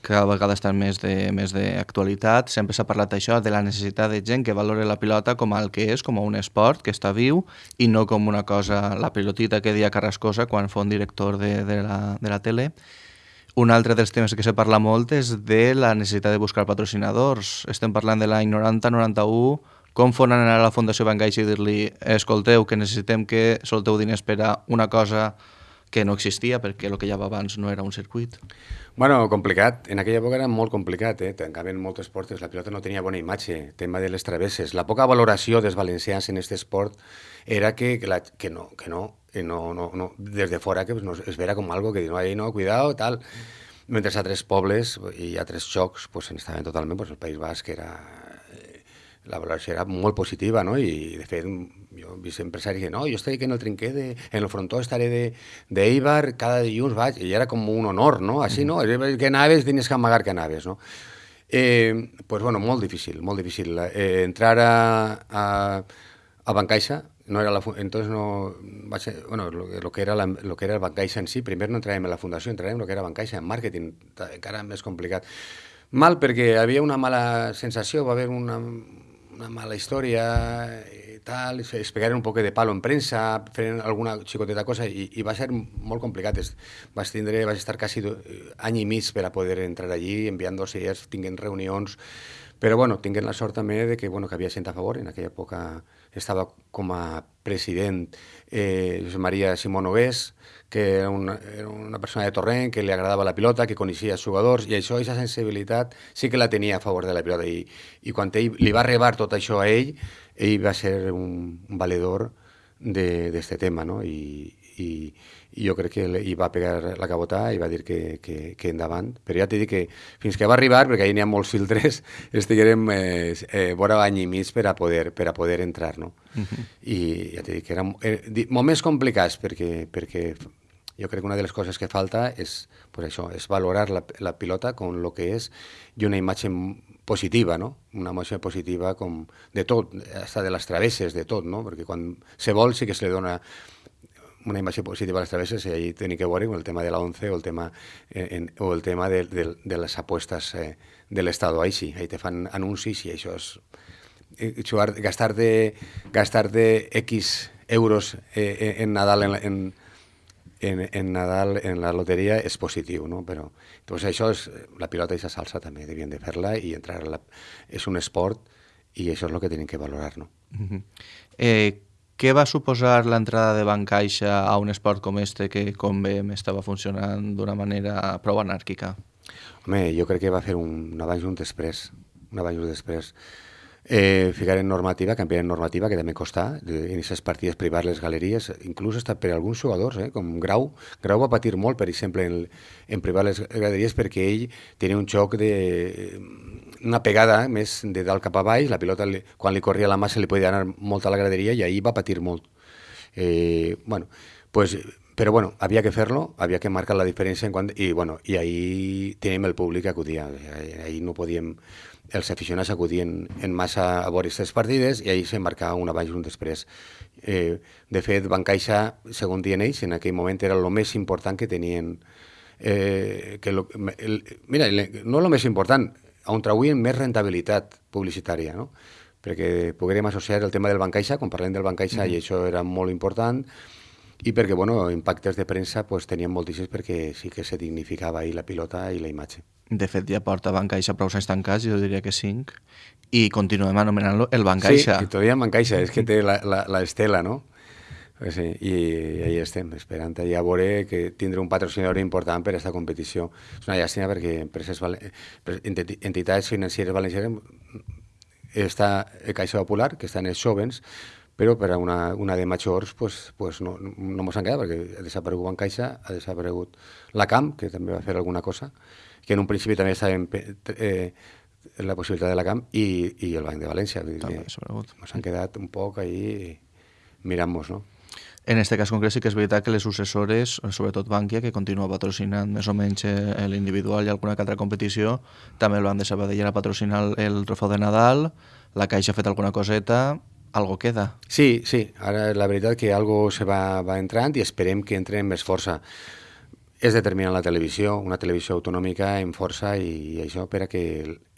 cada vegada estan més de més d'actualitat, sempre s'ha parlat això de la necessitat de gent que valore la pilota com el que és, com un esport que està viu i no com una cosa, la pilotita que dia Carrascosa quan fou un director de, de, la, de la tele. Un altre dels temes que se parla molt és de la necessitat de buscar patrocinadors. Estem parlant de l'any 90-91, com fon anar a la Fundació Bangaix i dir-li escolteu que necessitem que solteu diners per a una cosa que no existia perquè el que hi havia abans no era un circuit. Bueno, complicat. En aquella època era molt complicat, eh? Tancaven moltes portes, la pilota no tenia bona imatge, tema de les travesses. La poca valoració dels valencians en aquest esport era que, que, la, que no, que no, que no, no, no, des de fora que no, es vera com algo que no, ahí no, cuidado, tal. Mentre a tres pobles i a tres xocs pues, estaven totalment, pues, el País Basc era la valoració era molt positiva, no? I, de fet, vist empresaris que no, jo estaré que en el trinquer, de, en el frontó estaré d'Eibar, de, cada dilluns vaig, i era com un honor, no? Així, no? Que anaves, tenies que amagar que anaves, no? Eh, pues, bueno, molt difícil, molt difícil. Eh, entrar a, a, a Bancaixa, no era la, entonces no va ser, bueno, lo, lo, que era la, lo que era el Bancaixa en si, primer no entrarem en la fundació, entrarem en lo que era Bancaixa en màrqueting, encara més complicat. Mal perquè havia una mala sensació, va haver una, una mala història tal, es pegaren un poc de palo en premsa, feien alguna xicoteta cosa i, i va ser molt complicat. Vas, tindre, vas estar quasi any i mig per a poder entrar allí, enviant dossiers, tinguent reunions, però bueno, tinguent la sort també de que, bueno, que havia gent a favor, en aquella època estava com a president eh, Josep Maria Simón que era una, era una persona de Torrent, que li agradava la pilota, que coneixia els jugadors, i això, aquesta sensibilitat, sí que la tenia a favor de la pilota. I, i quan ell li va rebar tot això a ell, ell va ser un, un valedor d'aquest tema, no? I, i, i jo crec que hi va pegar la cabota i va dir que, que, que endavant. Però ja t'he dit que fins que va arribar, perquè ahir n'hi ha molts filtres, estiguérem eh, eh, vora any i mig per a poder, per a poder entrar, no? Uh -huh. I ja t'he dit que eren eh, moments complicats perquè, perquè jo crec que una de les coses que falta és, pues això, és valorar la, la pilota com el que és i una imatge positiva, no? Una imatge positiva de tot, hasta de les travesses, de tot, no? Perquè quan se vol sí que se li dona una imatge positiva a les travesses i allí tenim que veure el tema de la 11 o el tema, eh, o el tema de, de, de les l'Estat. Ahí sí, ahí te fan això és eh, jugar, gastar de, gastar de X euros eh, en Nadal en, en, en, en Nadal en la loteria és positiu, no? però doncs això és, la pilota i la salsa també devien de fer-la i entrar a la, és un esport i això és el que tenim que valorar. No? Uh -huh. eh, què va suposar l'entrada de Bancaixa a un esport com este que, com veiem, estava funcionant d'una manera prou anàrquica? Home, jo crec que va fer un, un abans i un després, un abans i un després eh, ficar en normativa, canviar en normativa, que també costa, en aquestes partides privar les galeries, inclús està per alguns jugadors, eh, com Grau. Grau va patir molt, per exemple, en, en privar les galeries perquè ell tenia un xoc de una pegada més de dalt cap a baix, la pilota li, quan li corria la massa li podia anar molt a la graderia i ahir va patir molt. Eh, bueno, pues, però bueno, havia que fer-lo, havia que marcar la diferència en quant, i, bueno, i ahir tenim el públic que acudia, ahir no podíem els aficionats acudien en massa a veure aquestes partides i ahir s'embarcava un abans i un després. Eh, de fet, Bancaixa, segons diuen ells, en aquell moment era el més important que tenien... Eh, que lo, el, mira, no el més important, on trauien més rentabilitat publicitària, no? perquè poguérem associar el tema del Bancaixa, quan parlem del Bancaixa, mm -hmm. i això era molt important, i perquè, bueno, impactes de premsa pues, tenien moltíssims perquè sí que se dignificava ahir la pilota i la imatge. De fet, ja porta Bancaixa prou anys tancats, jo diria que cinc, i continuem anomenant-lo el Bancaixa. Sí, i todavía Bancaixa, és que té la, la, la estela, no? Sí, i ahí estem, esperant allà a veure que tindrà un patrocinador important per a aquesta competició. És una llàstima perquè empreses, entitats financeres valencianes està el Caixa Popular, que estan els jovens, però per a una, una de majors pues, pues no, no mos han quedat perquè ha desaparegut Bancaixa, ha desaparegut la CAM, que també va fer alguna cosa, que en un principi també estàvem eh, la possibilitat de la CAM i, i el Banc de València. Dir ens han quedat un poc ahí mirant-nos, no? En aquest cas concret sí que és veritat que les successores, sobretot Bankia, que continua patrocinant més o menys eh, l'individual i alguna altra competició, també el Banc de Sabadell era patrocinar el trofeu de Nadal, la Caixa ha fet alguna coseta, algo queda. Sí, sí, ara la veritat que algo se va, va entrant i esperem que entre amb més força és determinant la televisió, una televisió autonòmica en força i això per a que,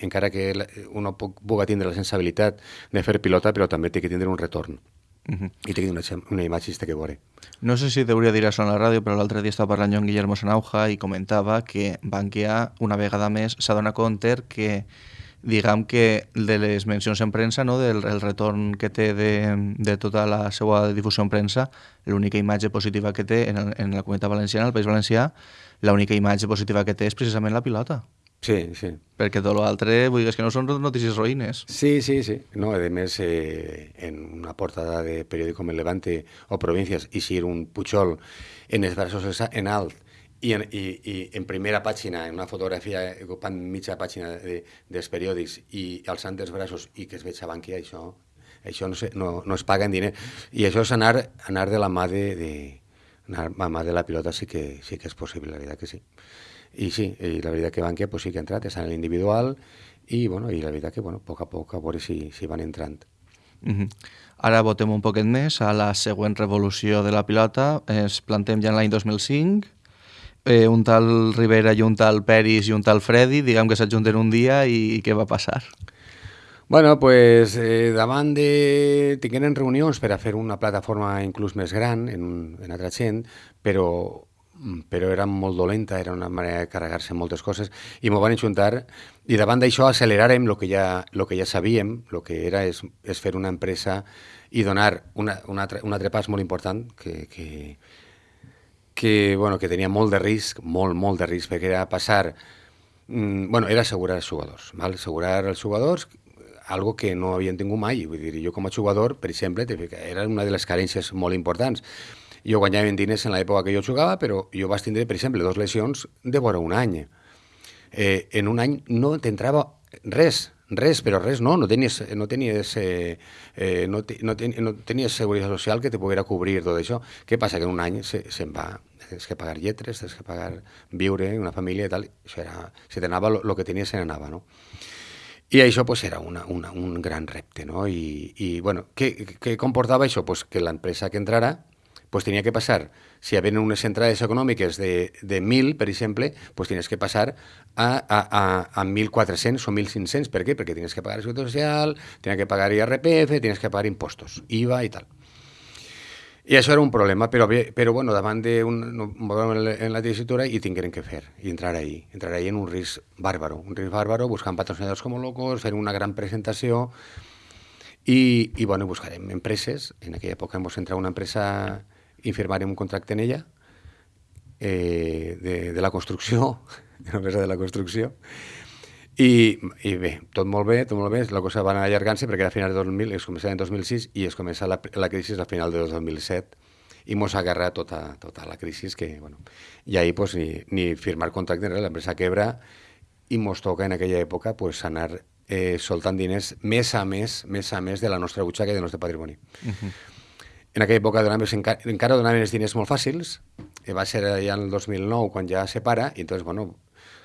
encara que un pugui tindre la sensibilitat de fer pilota, però també té que tindre un retorn. Uh -huh. i té una, una imatge que veure. No sé si deuria dir això en la ràdio, però l'altre dia estava parlant jo amb Guillermo Sanauja i comentava que Bankia, una vegada més, s'ha donat compte que diguem que de les mencions en premsa, no, del el retorn que té de, de tota la seva difusió en premsa, l'única imatge positiva que té en, el, en la comunitat valenciana, el País Valencià, l'única imatge positiva que té és precisament la pilota. Sí, sí. Perquè tot l'altre, vull dir, és que no són notícies roïnes. Sí, sí, sí. No, a més, eh, en una portada de periòdic com El Levante o Províncias, i si un Puigol en els braços en alt i en, i, i en primera pàgina, en una fotografia ocupant mitja pàgina de, dels periòdics i alçant els braços i que es veig a Bankia, això, això no, se, no, no es paga en diner. I això és anar, anar de la mà de, de, anar a mà de la pilota sí que, sí que és possible, la veritat que sí. I sí, i la veritat que Bankia pues, sí que ha entrat, és en l'individual, i, bueno, i la veritat que bueno, a poc a poc a veure si, si van entrant. Mm -hmm. Ara votem un poquet més a la següent revolució de la pilota. Es plantem ja en l'any 2005 eh, un tal Rivera i un tal Peris i un tal Freddy, diguem que s'ajunten un dia i, i què va passar? Bueno, pues eh, davant de... Tingueren reunions per a fer una plataforma inclús més gran en, en altra gent, però però era molt dolenta, era una manera de carregar-se moltes coses, i m'ho van enxuntar, i davant d'això accelerarem el que ja, lo que ja sabíem, el que era és, és fer una empresa i donar una, un, altre, un altre pas molt important que, que, que, bueno, que tenia molt de risc, molt, molt de risc, perquè era passar... Mm, bueno, era assegurar els jugadors, val? assegurar els jugadors algo que no havien tingut mai. Vull dir, jo com a jugador, per exemple, era una de les carències molt importants. Jo guanyava en diners en l'època que jo jugava, però jo vaig tindre, per exemple, dos lesions de vora un any. Eh, en un any no t'entrava res, res, però res no, no tenies, no tenies, eh, eh, no, te, no, ten, no tenies seguretat social que te poguera cobrir tot això. Què passa? Que en un any se'n se va, tens que pagar lletres, tens que pagar viure, una família i tal, això era, se t'anava, el que tenies se n'anava, no? I això pues, era una, una, un gran repte, no? I, i bueno, què, què comportava això? Pues que l'empresa que entrara pues tenia que passar, si havia unes entrades econòmiques de, de 1.000, per exemple, pues tenies que passar a, a, a, a 1.400 o 1.500. Per què? Perquè tenies que pagar seguretat social, tenies que pagar IRPF, tenies que pagar impostos, IVA i tal. I això era un problema, però, però bueno, davant d'un... No, en la tessitura i tingueren que fer, i entrar ahí. Entrar ahí en un risc bàrbaro, un risc bàrbaro, buscant patrocinadors com locos, fer una gran presentació, i, i bueno, buscarem empreses. En aquella època hem entrat una empresa i firmarem un contracte en ella, eh, de, de la construcció, de l'empresa de la construcció, i, I bé, tot molt bé, tot molt bé, la cosa va anar allargant-se perquè era a final de 2000, es començava en 2006 i es comença la, la crisi a final de 2007 i mos agarra tota, tota la crisi que, bueno, i ahí pues, ni, ni firmar contracte, l'empresa quebra i mos toca en aquella època pues, anar eh, soltant diners més a més, més a més de la nostra butxaca i del nostre patrimoni. Uh -huh. En aquella època donaven, encara, encara donaven els diners molt fàcils, i va ser ja en el 2009 quan ja se para, i entonces, bueno,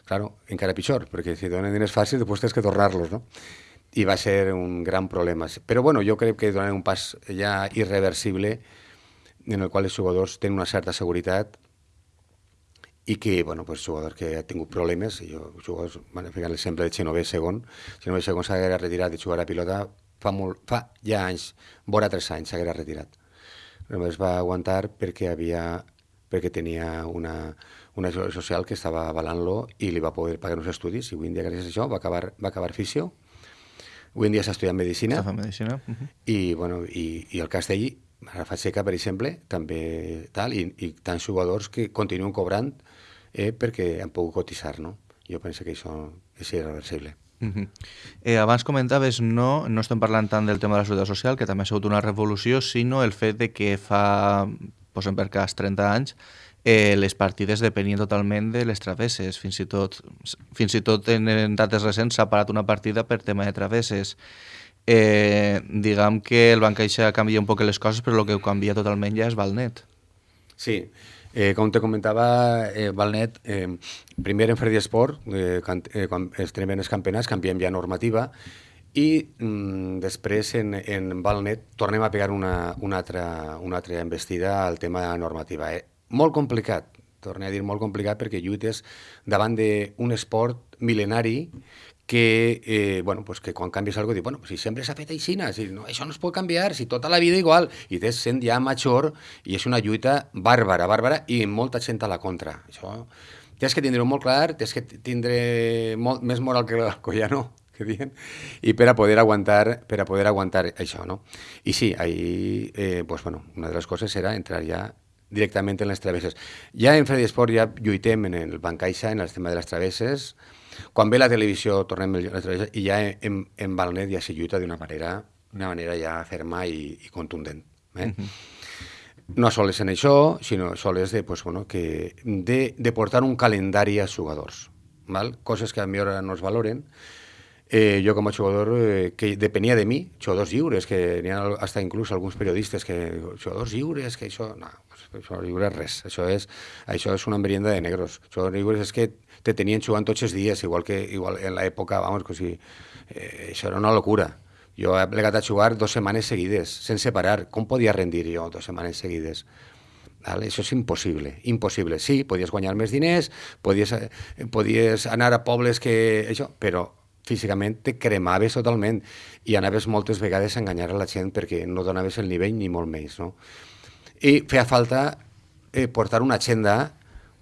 claro, encara pitjor, perquè si donen diners fàcils, després tens que tornar-los, no? I va ser un gran problema. Però bueno, jo crec que donen un pas ja irreversible en el qual els jugadors tenen una certa seguretat i que, bueno, pues, jugadors que ha tingut problemes, jo, jugadors, bueno, ficar l'exemple de Xenové segon, Xenové segon s'haguera retirat de jugar a pilota fa, molt, fa ja anys, vora tres anys s'haguera retirat. Només va aguantar perquè havia perquè tenia una, una social que estava avalant-lo i li va poder pagar uns estudis i avui en dia gràcies a això va acabar, va acabar fisio avui en dia s'ha estudiat medicina, medicina. Uh -huh. i, bueno, i, i el cas d'ell Rafa Seca, per exemple, també tal, i, i tants jugadors que continuen cobrant eh, perquè han pogut cotitzar, no? Jo penso que això és irreversible. Uh -huh. eh, abans comentaves, no, no estem parlant tant del tema de la seguretat social, que també ha sigut una revolució, sinó el fet de que fa, posem per cas, 30 anys, eh, les partides depenien totalment de les travesses. Fins i tot, fins i tot en, en dates recents s'ha parat una partida per tema de travesses. Eh, diguem que el Bancaixa canvia un poc les coses, però el que canvia totalment ja és Valnet. Sí, Eh, com te comentava, eh, Valnet, eh, primer en Freddy Sport, eh, quan, eh, quan estrenem els campionats, canviem ja normativa, i mm, després en, en Valnet tornem a pegar una, una, altra, una altra investida al tema normativa. Eh? Molt complicat, torno a dir molt complicat perquè lluites davant d'un esport mil·lenari que, eh, bueno, pues que quan canvies alguna cosa, bueno, si sempre s'ha fet aixina, si no, això no es pot canviar, si tota la vida igual, i t'és sent ja major i és una lluita bàrbara, bàrbara, i molta gent a la contra. Això tens que tindre-ho molt clar, tens que tindre molt, més moral que l'Alcoyano, que diuen, i per a poder aguantar, per a poder aguantar això, no? I sí, ahí, eh, pues, bueno, una de les coses era entrar ja directament en les travesses. Ja en Freddy Sport ja lluitem en el Bancaixa, en el tema de les travesses. Quan ve la televisió tornem a les travesses i ja en, en Balnet ja s'hi lluita d'una manera, una manera ja ferma i, i contundent. Eh? Uh -huh. No sols en això, sinó sols de, pues, bueno, que de, de portar un calendari als jugadors. Val? Coses que a mi ara no es valoren, eh, jo com a jugador eh, que depenia de mi, jugadors lliures, que n'hi ha hasta inclús alguns periodistes que jugadors lliures, que això... No, això lliure res, això és, això és una merienda de negros. Jugadors lliures és que te tenien jugant tots els dies, igual que igual en l'època, vamos, que si, eh, això era una locura. Jo he plegat a jugar dues setmanes seguides, sense parar. Com podia rendir jo dues setmanes seguides? Vale? Això és impossible, impossible. Sí, podies guanyar més diners, podies, eh, podies anar a pobles que... Això, però físicament te cremaves totalment i anaves moltes vegades a enganyar a la gent perquè no donaves el nivell ni molt més, no? I feia falta eh, portar una agenda,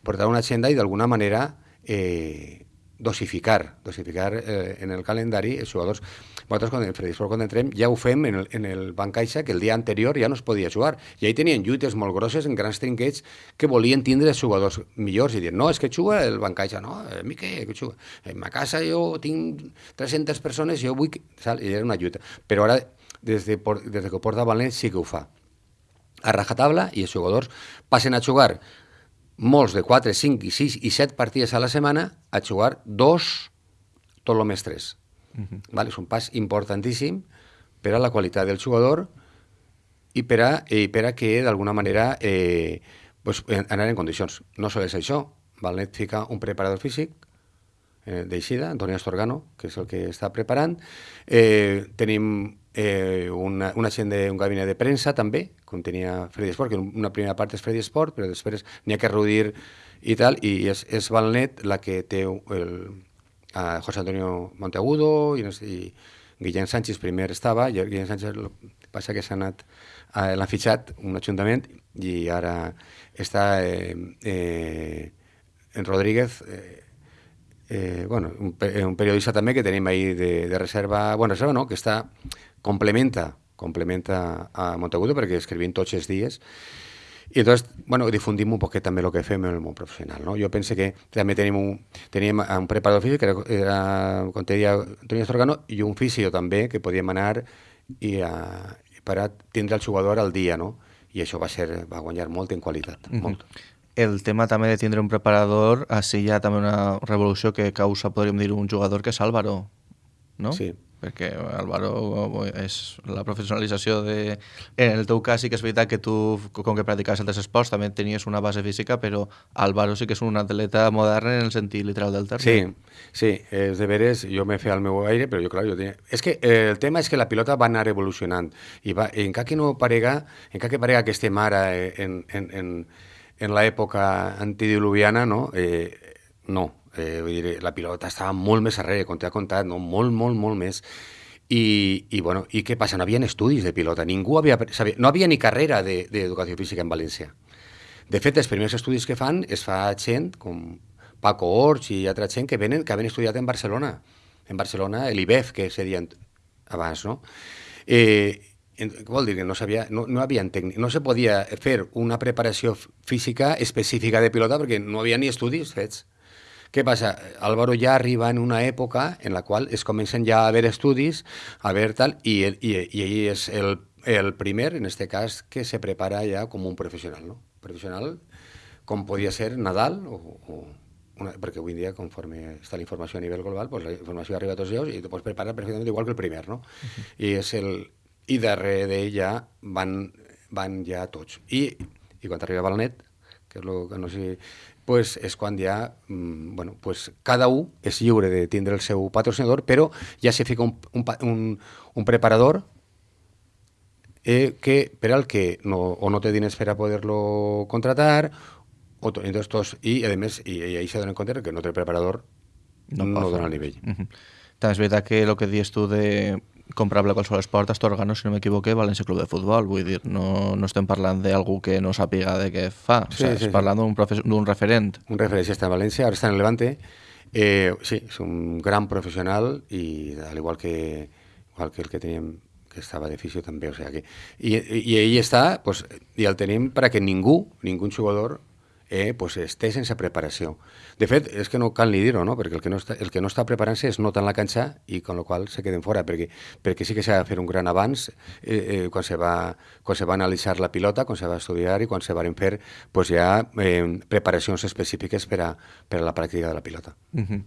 portar una agenda i d'alguna manera eh, dosificar, dosificar eh, en el calendari els jugadors. Nosaltres, quan, Fredesport, quan entrem, ja ho fem en el, en el Banc Caixa, que el dia anterior ja no es podia jugar. I ahí tenien lluites molt grosses en grans trinquets que volien tindre els jugadors millors i dir, no, és que juga el Banc Caixa. No, a mi què, que juga? En ma casa jo tinc 300 persones, jo vull... Que... I era una lluita. Però ara, des de, des de que porta Valent, sí que ho fa. A rajatabla, i els jugadors passen a jugar molts de 4, 5 i 6 i 7 partides a la setmana a jugar dos tot el mes 3. Uh -huh. vale? És un pas importantíssim per a la qualitat del jugador i per a, i per a que d'alguna manera eh, pues, anar en condicions. No sols això, Valnet fica un preparador físic eh, d'eixida, Antoni Astorgano, que és el que està preparant. Eh, tenim eh, una, una gent d'un gabinet de premsa també, com tenia Freddy Sport, que una primera part és Freddy Sport, però després n'hi ha que reduir i tal, i és, és Valnet la que té el, a José Antonio Monteagudo i, no sé, i Guillem Sánchez primer estava, i Guillem Sánchez passa que s'ha anat, eh, l'ha fitxat un ajuntament i ara està eh, eh, en Rodríguez eh, eh, bueno, un, un periodista també que tenim ahí de, de reserva, bueno, reserva no, que està complementa, complementa a Monteagudo perquè escrivim tots els dies i entonces, bueno, difundim un poquet també el que fem en el món professional, no? Jo pense que també tenim un, teníem un preparador físic, que era, era com te deia, Antonio Estorgano, i un fisio també, que podíem anar i a, per a tindre el jugador al dia, no? I això va, ser, va guanyar molt en qualitat, mm -hmm. molt. El tema també de tindre un preparador, així hi ha també una revolució que causa, podríem dir, un jugador que és Álvaro, no? Sí, perquè Álvaro és la professionalització de... En el teu cas sí que és veritat que tu, com que practicaves altres esports, també tenies una base física, però Álvaro sí que és un atleta modern en el sentit literal del terme. Sí, sí, és de veres, jo me feia el meu aire, però jo, clar, jo tenia... És que eh, el tema és que la pilota va anar evolucionant, i va, encara que no parega, encara que parega que estem ara en, en, en, en l'època antidiluviana, no? Eh, no, Eh, vull dir, la pilota estava molt més arrere, com t'he contat, no? molt, molt, molt més. I, i, bueno, I què passa? No havia estudis de pilota, ningú havia... Sabia, no havia ni carrera d'educació de, física en València. De fet, els primers estudis que fan es fa gent com Paco Orts i altra gent que venen que havien estudiat en Barcelona. En Barcelona, l'IBEF, que se deien abans, no? Eh, vol dir? Que no, sabia, no, no, havia tècnic, no se podia fer una preparació física específica de pilota perquè no havia ni estudis fets. Què passa? Álvaro ja arriba en una època en la qual es comencen ja a haver estudis, a ver tal, i, i, i ell és el, el primer, en este cas, que se prepara ja com un professional, no? Professional com podia ser Nadal o, o una, perquè avui dia, conforme està la informació a nivell global, pues la informació arriba a tots llocs i te pots preparar perfectament igual que el primer, no? Uh -huh. I és el... I darrere d'ell ja van, van ja tots. I, i quan arriba el net, que és el que no sé pues és quan ja, mm, bueno, pues cada un és lliure de tindre el seu patrocinador, però ja se fica un, un, un, un preparador eh, que per al que no, o no té diners per a poder-lo contratar, o to, entonces tots, i a més, i, i ahí se donen compte que no té preparador no, no dona el nivell. També és veritat que el que dius tu de comprable qualsevol esport, Astorgano, si no m'equivoque, València Club de Futbol. Vull dir, no, no estem parlant d'algú que no sàpiga de què fa. Sí, o sigui, sí, parlant sí. d'un referent. Un referent, està a València, ara està en el Levante. Eh, sí, és un gran professional i al igual que, igual que el que teníem que estava de fisio també, o sigui que... I, i ell està, pues, i el tenim per a que ningú, ningú jugador eh, pues esté sense preparació. De fet, és que no cal ni dir-ho, no? perquè el que no està, el que no està preparant-se es nota en la canxa i con lo qual se queden fora, perquè, perquè sí que s'ha de fer un gran avanç eh, eh, quan, se va, quan se va analitzar la pilota, quan se va estudiar i quan se van fer pues, ja eh, preparacions específiques per a, per a la pràctica de la pilota. Uh -huh.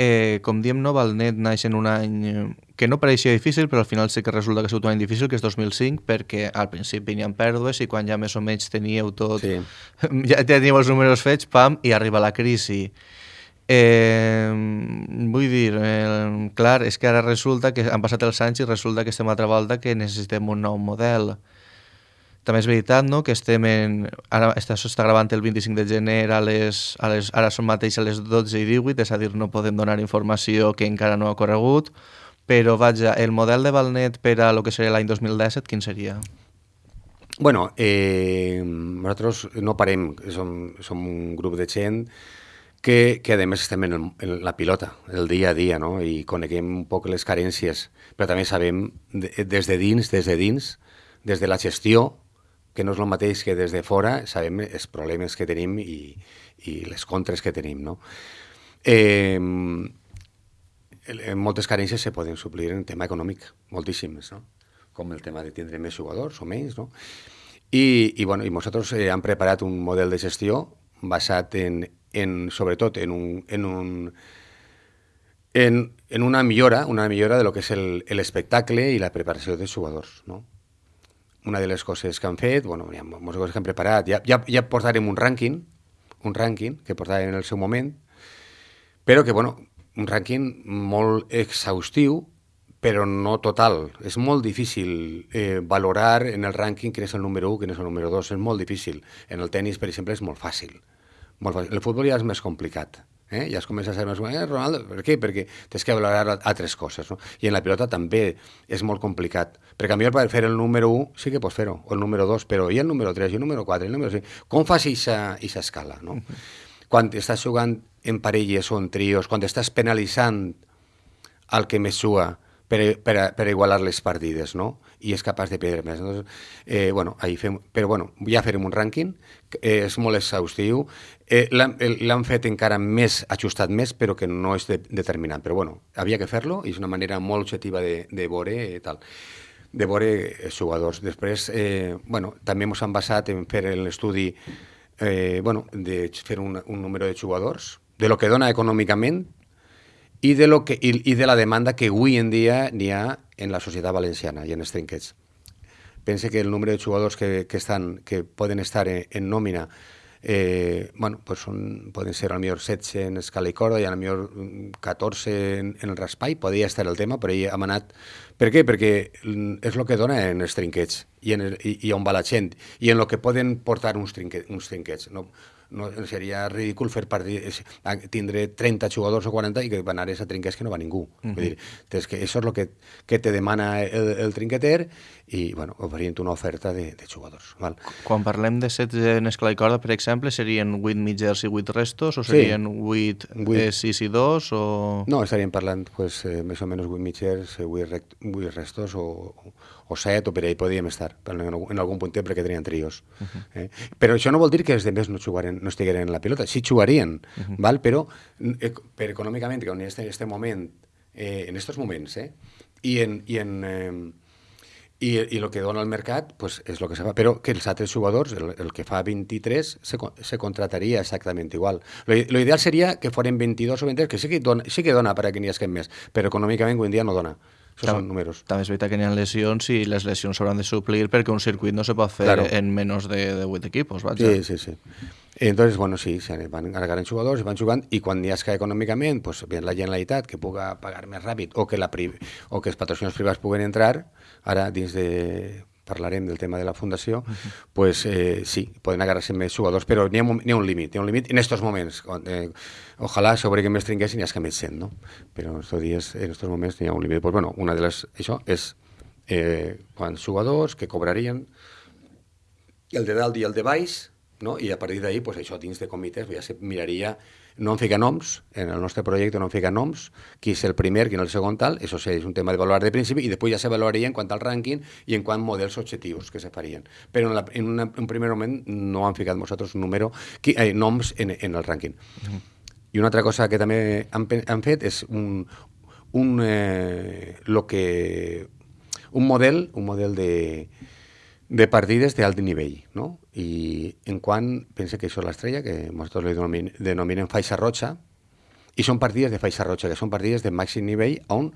Eh, com diem, no, Valnet naix en un any eh, que no pareixia difícil, però al final sí que resulta que ha sigut un any difícil, que és 2005, perquè al principi ha pèrdues i quan ja més o menys teníeu tot... Sí. Ja teníeu els números fets, pam, i arriba la crisi. Eh, vull dir, eh, clar, és que ara resulta que han passat els anys i resulta que estem altra volta que necessitem un nou model. També és veritat no, que estem en... Ara s'està gravant el 25 de gener a les, a les, ara són mateix a les 12 i 18, és a dir, no podem donar informació que encara no ha corregut, però vaja, el model de Valnet per a lo que seria l'any 2017, quin seria? Bueno, eh, nosaltres no parem, som, som un grup de gent que, que a més estem en, el, en la pilota, el dia a dia, no? i coneguem un poc les carències, però també sabem de, des de dins, des de dins, des de la gestió, que no és el mateix que des de fora, sabem els problemes que tenim i, i les contres que tenim. No? Eh, moltes carències se poden suplir en tema econòmic, moltíssimes, no? com el tema de tindre més jugadors o menys. No? I, i, bueno, i nosaltres eh, hem preparat un model de gestió basat en, en sobretot en un, en un en, en una millora, una millora de lo que és l'espectacle i la preparació dels jugadors, no? Una de les coses que han fet, bueno, hi ha moltes coses que han preparat, ja, ja, ja portarem un rànquing, un rànquing que portarem en el seu moment, però que, bueno, un rànquing molt exhaustiu, però no total. És molt difícil eh, valorar en el rànquing quin és el número 1, quin és el número 2, és molt difícil. En el tennis, per exemple, és molt fàcil. Molt fàcil. El futbol ja és més complicat. Eh? Ja es comença a ser més... Eh, Ronaldo, per què? Perquè tens que valorar altres coses. No? I en la pilota també és molt complicat. Perquè a millor per fer el número 1 sí que pots fer-ho, o el número 2, però i el número 3, i el número 4, i el número 5... Com fas aquesta escala? No? Quan estàs jugant en parelles o en trios, quan estàs penalitzant el que més sua per, per, per igualar les partides, no? I és capaç de perdre més. Entonces, eh, bueno, ahí fem, però bueno, ja farem un rànquing, eh, és molt exhaustiu, eh, l'han fet encara més, ajustat més, però que no és de, determinant. Però bueno, havia que fer-lo i és una manera molt objectiva de, de veure eh, tal de veure els jugadors. Després, eh, bueno, també ens han basat en fer l'estudi eh, bueno, de fer un, un número de jugadors, de lo que dona econòmicament i de, lo que, i, i de la demanda que avui en dia n'hi ha en la societat valenciana i en els trinquets. Pense que el número de jugadors que, que, estan, que poden estar en, en nòmina eh, bueno, pues son, poden ser al millor 16 en escala i corda i al millor 14 en, en el raspai, podria estar el tema, però ell hem anat... Per què? Perquè és el que dona en els trinquets i, en el, i, i on va la gent i en el que poden portar uns, trinquets, uns trinquets. No? No, seria ridícul fer partits, tindre 30 jugadors o 40 i que van anar a trinquets que no va ningú. Uh -huh. Vull dir, és que això és el que, que te demana el, el trinqueter i, bueno, oferint una oferta de, de jugadors. Val. Quan parlem de sets en escala i corda, per exemple, serien 8 mitgers i 8 restos o serien sí. 8, 8... Eh, 6 i 2 o... No, estaríem parlant pues, eh, més o menys 8 mitgers, 8, rect... 8 restos o, o set, o per ahí podíem estar, en, en algun punt perquè tenien trios. Uh -huh. eh? Però això no vol dir que els demés no, jugaren, no estigueren en la pilota, sí jugarien, uh -huh. val? però eh, per econòmicament, que en este, este moment, eh, en estos moments, eh, i en, i en eh, i, i el que dona el mercat pues, és el que se fa, però que els altres jugadors, el, el que fa 23, se, se contrataria exactament igual. Lo, lo ideal seria que foren 22 o 23, que sí que dona, sí que dona per a que n'hi hagi més, però econòmicament avui en dia no dona. Això són números. També és veritat que n'hi ha lesions i les lesions s'hauran de suplir perquè un circuit no se pot fer claro. en menys de, de 8 equipos. Vaja. Sí, sí, sí. Entonces, bueno, sí, se van agregant jugadors, van jugant, i quan hi que econòmicament, pues, bien la Generalitat que puga pagar més ràpid o que, la o que els patrocinadors privats puguen entrar, ara dins de parlarem del tema de la fundació, uh -huh. pues eh, sí, poden agarrar-se més jugadors, però n'hi ha, ha un límit, hi ha un límit en aquests moments. Eh, ojalà sobre que més trinquessin i es que més sent, no? Però en estos dies, en estos moments n'hi ha un límit. Pues, bueno, una de les, això és eh, quants jugadors que cobrarien el de dalt i el de baix, no? i a partir d'ahir, pues, això dins de comitès ja se miraria no em fica noms, en el nostre projecte no em fica noms, qui és el primer, qui és el segon tal, això és un tema de valorar de principi i després ja se valoraria en quant al rànquing i en quant models objectius que se farien. Però en, la, en una, un primer moment no han ficat nosaltres un número, qui, eh, noms en, en el rànquing. Uh -huh. I una altra cosa que també han, han fet és un, un, eh, lo que, un model, un model de, de partides d'alt nivell, no? I en quant, pense que això és l'estrella, que nosaltres li denominem, faixa roja, i són partides de faixa roja, que són partides de màxim nivell on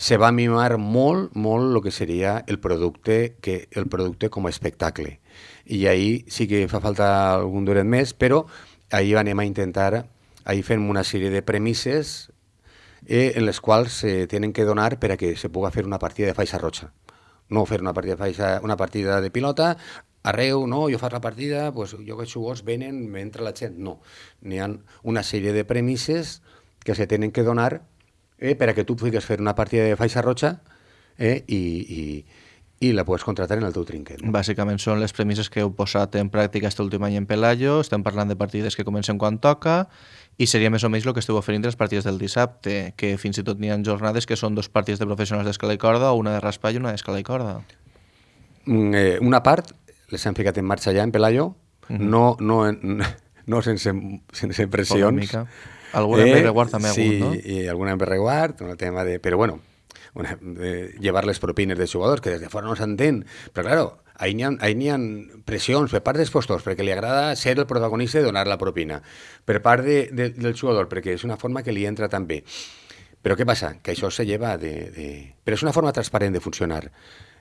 se va mimar molt, molt el que seria el producte, que, el producte com a espectacle. I ahí sí que fa falta algun duret més, però ahir anem a intentar, ahir fem una sèrie de premisses eh, en les quals se tenen que donar per a que se puga fer una partida de faixa roja no fer una partida, faixa, una partida de pilota arreu, no, jo faig la partida, pues, jo veig jugadors, venen, entra la gent. No, n'hi ha una sèrie de premisses que se tenen que donar eh, per a que tu puguis fer una partida de faixa roja eh, i, i, i la pots contratar en el teu trinquet. No? Bàsicament són les premisses que heu posat en pràctica aquest últim any en Pelayo, estem parlant de partides que comencen quan toca i seria més o menys el que esteu oferint de les partides del dissabte, que fins i tot n'hi ha jornades que són dos partides de professionals d'escala i corda una de raspall i una d'escala i corda. Mm, eh, una part les hem ficat en marxa ja en Pelayo, uh -huh. no, no, en, no sense, sense pressions. Polèmica. Alguna eh, en Berreguard també sí, ha hagut, no? Sí, alguna en Berreguard, el tema de... Però bueno, una, de llevar les propines de jugadors, que des de fora no s'entén. Però, claro, ahí n'hi ha, ha pressions per part dels postors, perquè li agrada ser el protagonista i donar la propina. Per part de, de, del jugador, perquè és una forma que li entra també. Però què passa? Que això se lleva de, de... Però és una forma transparent de funcionar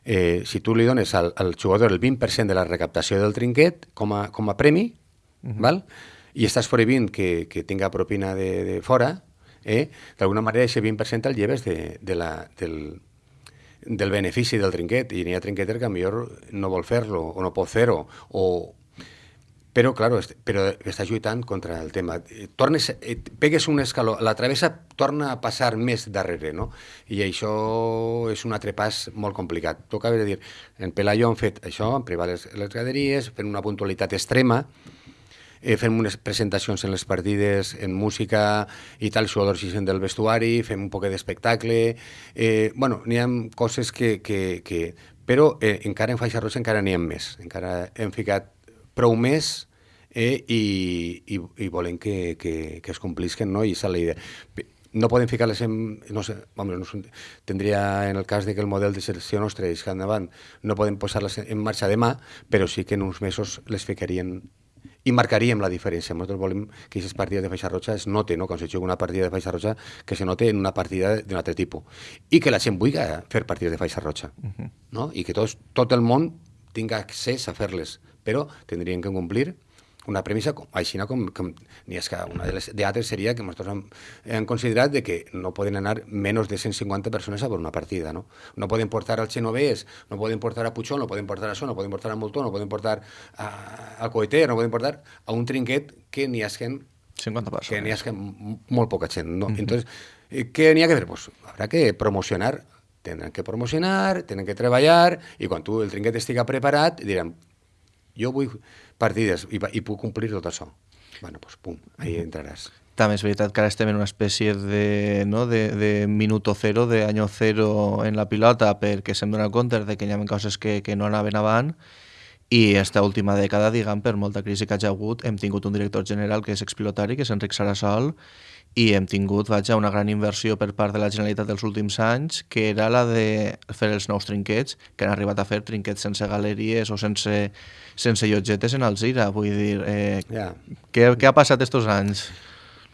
eh, si tu li dones al, al jugador el 20% de la recaptació del trinquet com a, com a premi, uh -huh. val? i estàs prohibint que, que tinga propina de, de fora, eh? d'alguna manera aquest 20% el lleves de, de la, del, del benefici del trinquet, i n'hi ha trinqueter que millor no vol fer-lo, o no pot fer-ho, o, però, claro, però està lluitant contra el tema. Tornes, pegues un escaló, la travessa torna a passar més darrere, no? I això és un altre pas molt complicat. De dir, en Pelayo han fet això, han privat les, les graderies, fent una puntualitat extrema, eh, fem unes presentacions en les partides en música i tal, jugadors i del vestuari, fem un poc d'espectacle... Eh, bueno, n'hi ha coses que... que, que però eh, encara en Faixa Roja encara n'hi ha més. Encara hem ficat prou més eh, i, i, i volem que, que, que es complisquen, no? I és la idea. No podem ficar-les en... No sé, vamos, no, tindria, en el cas de que el model de selecció nostre és que endavant, no podem posar-les en marxa demà, però sí que en uns mesos les ficarien i marcaríem la diferència. Nosaltres volem que aquestes partides de faixa roja es note, no? quan se juga una partida de faixa roja, que se note en una partida d'un altre tipus. I que la gent vulgui fer partides de faixa roja. Uh -huh. no? I que tots, tot el món tinga accés a fer-les però tindrien que complir una premissa com, així com, com ni és que una de les de seria que nosaltres hem, hem considerat de que no poden anar menys de 150 persones a veure una partida, no? No poden portar al Genovés, no poden portar a Puigol, no poden portar a això, no poden portar a Moltó, no poden portar a, a Coeter, no poden portar a un trinquet que n'hi ha gent 50 persones. Que n'hi ha molt poca gent, no? Uh -huh. Entonces, eh, què n'hi ha que fer? Pues habrá que promocionar tenen que promocionar, tenen que treballar, i quan tu el trinquet estiga preparat, diran, jo vull partides i, i puc complir tot això. bueno, doncs pum, ahí entraràs. També és veritat que ara estem en una espècie de, no, de, de minuto cero, de año cero en la pilota, perquè se'm dona compte de que hi ha coses que, que no anaven avant, i esta última dècada, diguem, per molta crisi que ha hagut, hem tingut un director general que és expilotari, que és Enric Sarasol, i hem tingut, vaja, una gran inversió per part de la Generalitat dels últims anys, que era la de fer els nous trinquets, que han arribat a fer trinquets sense galeries o sense, sense llotgetes en Alzira. Vull dir, eh, yeah. què, què ha passat estos anys?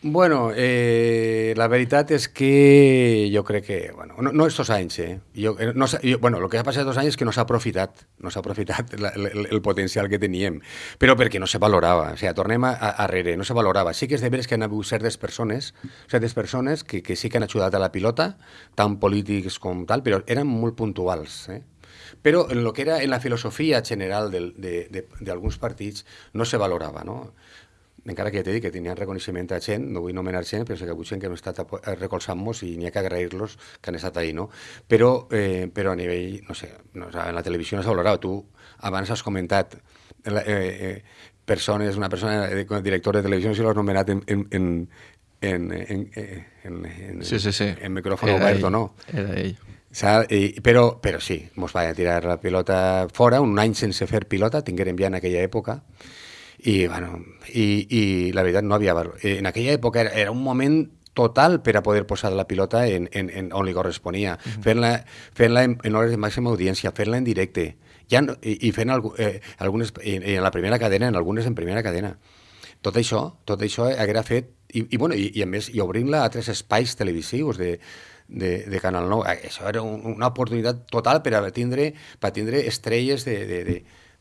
Bueno, eh, la veritat és que jo crec que, bueno, no, no estos anys, eh? Jo, eh, no, jo, bueno, el que ha passat estos anys és que no s'ha aprofitat, no s'ha aprofitat la, el, el potencial que teníem, però perquè no se valorava, o sigui, tornem a, a, arrere, no se valorava. Sí que és de veres que han hagut certes persones, certes persones que, que sí que han ajudat a la pilota, tant polítics com tal, però eren molt puntuals, eh? Però en lo que era en la filosofia general d'alguns partits no se valorava, no? encara que ja t'he dit que tenien reconeixement a gent, no vull nomenar gent, però sé que ha gent que no estat recolzant-nos i n'hi ha que agrair-los que han estat ahí, no? Però, eh, però a nivell, no sé, no, en la televisió no s'ha valorat. Tu abans has comentat eh, eh, persones, una persona, eh, director de televisió, si l'has nomenat en, en, en, en, en, en, en, sí, sí, sí. en micròfon obert o no. Era ell. I, però, però sí, mos va tirar la pilota fora, un any sense fer pilota, tinguérem ja en aquella època, i, bueno, i, i la veritat no havia valor. Eh, en aquella època era, era un moment total per a poder posar la pilota en, en, en on li corresponia, uh -huh. fent-la fent en, en hores de màxima audiència, fent-la en directe, ja no, i, i fent algu, eh, algunes i, en la primera cadena, en algunes en primera cadena. Tot això, tot això haguera fet, i, i, bueno, i, i a més, i obrint-la a altres espais televisius de, de, de Canal 9. Això era un, una oportunitat total per a tindre, per a tindre estrelles de, de, de,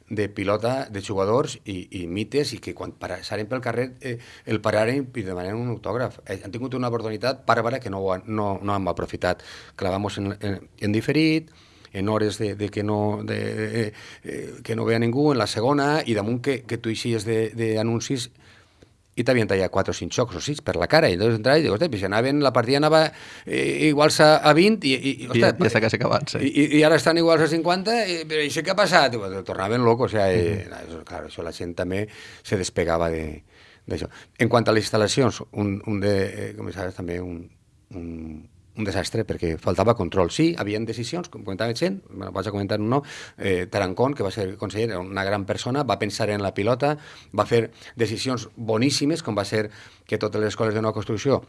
de pilota, de jugadors i, i mites i que quan passaren pel carrer eh, el pararen i demanen un autògraf. Eh, han tingut una oportunitat bàrbara que no, no, no hem aprofitat. Clavamos en, en, en diferit en hores de, de que, no, de, eh, que no veia ningú, en la segona, i damunt que, que tu eixies d'anuncis i t'havien tallat 4 o 5 xocs o 6 per la cara, i llavors entrava i dius, ostres, si anaven, la partida anava eh, iguals a, a 20 i, i, i, ostres, I ja està quasi acabant, sí. I, i, ara estan iguals a 50, i, però això què ha passat? I, tornaven locos, o sigui, eh, mm -hmm. clar, això la gent també se despegava d'això. De, en quant a les instal·lacions, un, un de, eh, com saps, també un, un, un desastre perquè faltava control. Sí, havien decisions, com comentava gent, me vaig a comentar un no, eh, Tarancón, que va ser conseller, era una gran persona, va pensar en la pilota, va fer decisions boníssimes, com va ser que totes les escoles de nova construcció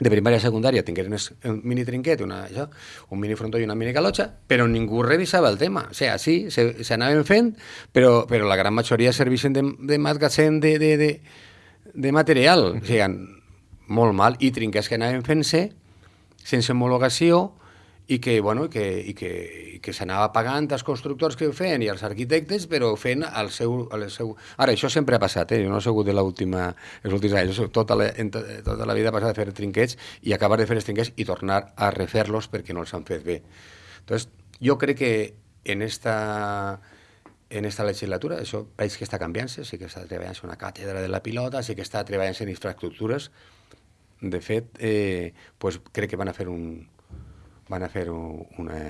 de primària i secundària tingueren un mini trinquet, una, això, un mini frontó i una mini calotxa, però ningú revisava el tema. O sigui, sí, s'anaven fent, però, però la gran majoria servixen de, de magatzem de, de, de, de material. O sigui, molt mal, i trinquets que anaven fent-se sense homologació i que, bueno, que, i que, i que s'anava pagant als constructors que ho feien i als arquitectes, però fent el seu, el seu... Ara, això sempre ha passat, eh? jo no he sigut de l'última, els últims anys, tota la, tota la vida he passat a fer trinquets i acabar de fer els trinquets i tornar a refer-los perquè no els han fet bé. Entonces, jo crec que en esta, en esta legislatura això veig que està canviant-se, sí que està treballant una càtedra de la pilota, sí que està treballant en infraestructures, de fet, eh, pues, crec que van a fer un, van a fer un, una,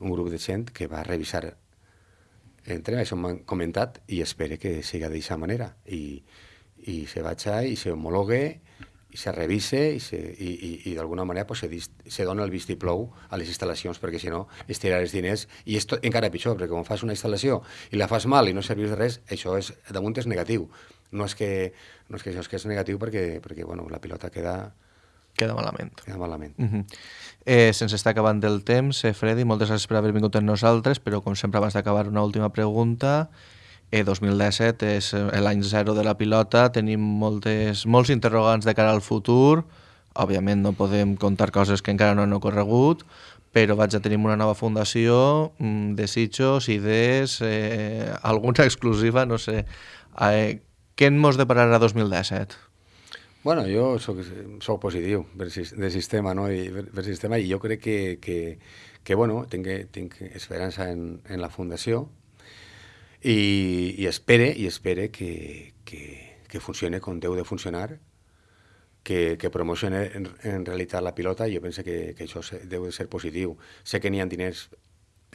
un grup de gent que va revisar entre això m'han comentat i espero que siga d'aquesta manera. I, i se vaja i se homologue i se revise i, se, i, i, i d'alguna manera pues, se, se dona el vistiplou a les instal·lacions perquè si no estirar els diners. I és tot, encara pitjor perquè quan fas una instal·lació i la fas mal i no serveix de res això és, damunt és negatiu no és que, no és que això és que és negatiu perquè, perquè bueno, la pilota queda... Queda malament. Queda malament. Uh -huh. eh, sense estar acabant el temps, eh, Freddy, moltes gràcies per haver vingut amb nosaltres, però com sempre abans d'acabar una última pregunta. Eh, 2017 és eh, l'any zero de la pilota, tenim moltes, molts interrogants de cara al futur, òbviament no podem contar coses que encara no han ocorregut, però vaig a tenir una nova fundació, mm, desitjos, idees, eh, alguna exclusiva, no sé. Eh, què en mos depararà 2017? Bueno, jo soc, soc positiu per, de sistema, no? I, per sistema, i jo crec que, que, que bueno, tinc, tinc esperança en, en la fundació i, i espere, i espere que, que, que funcione com deu de funcionar, que, que promocione en, en realitat la pilota, i jo penso que, que això deu de ser positiu. Sé que n'hi ha diners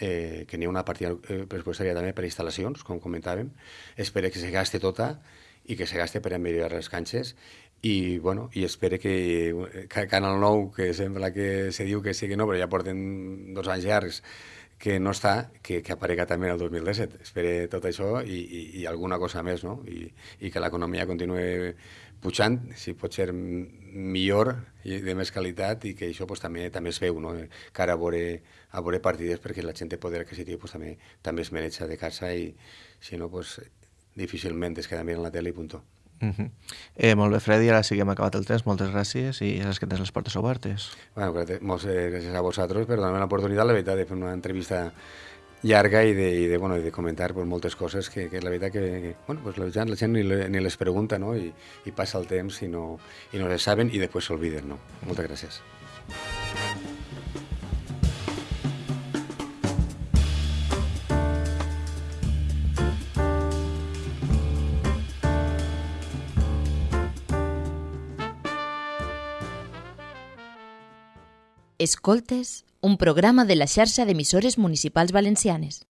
eh, que n'hi ha una partida eh, pressupostària també per instal·lacions, com comentàvem. Espero que se gaste tota i que se gaste per a millorar les canxes i, bueno, i espero que, que Canal 9, que sembla que se diu que sí que no, però ja porten dos anys llargs que no està, que, que aparega també el 2017. Espero tot això i, i, i alguna cosa més, no? I, i que l'economia continue pujant, si pot ser millor i de més qualitat i que això pues, també també es veu, no? cara a veure, a veure partides perquè la gent de poder adquisitiu pues, també, també es maneja de casa i si no, pues, difícilment es queda mirant la tele i punt. Uh -huh. eh, molt bé, Freddy, ara sí que hem acabat el temps. Moltes gràcies i ja saps que tens les portes obertes. Bueno, moltes gràcies a vosaltres per donar-me l'oportunitat, la veritat, de fer una entrevista llarga i de, i de, bueno, de comentar pues, moltes coses que, que la veritat que, que bueno, pues, la gent, la gent ni, le, ni les pregunta no? I, i passa el temps i no, i no les saben i després s'olviden. No? Moltes gràcies. Escoltes, un programa de la xarxa d'emissores municipals valencianes.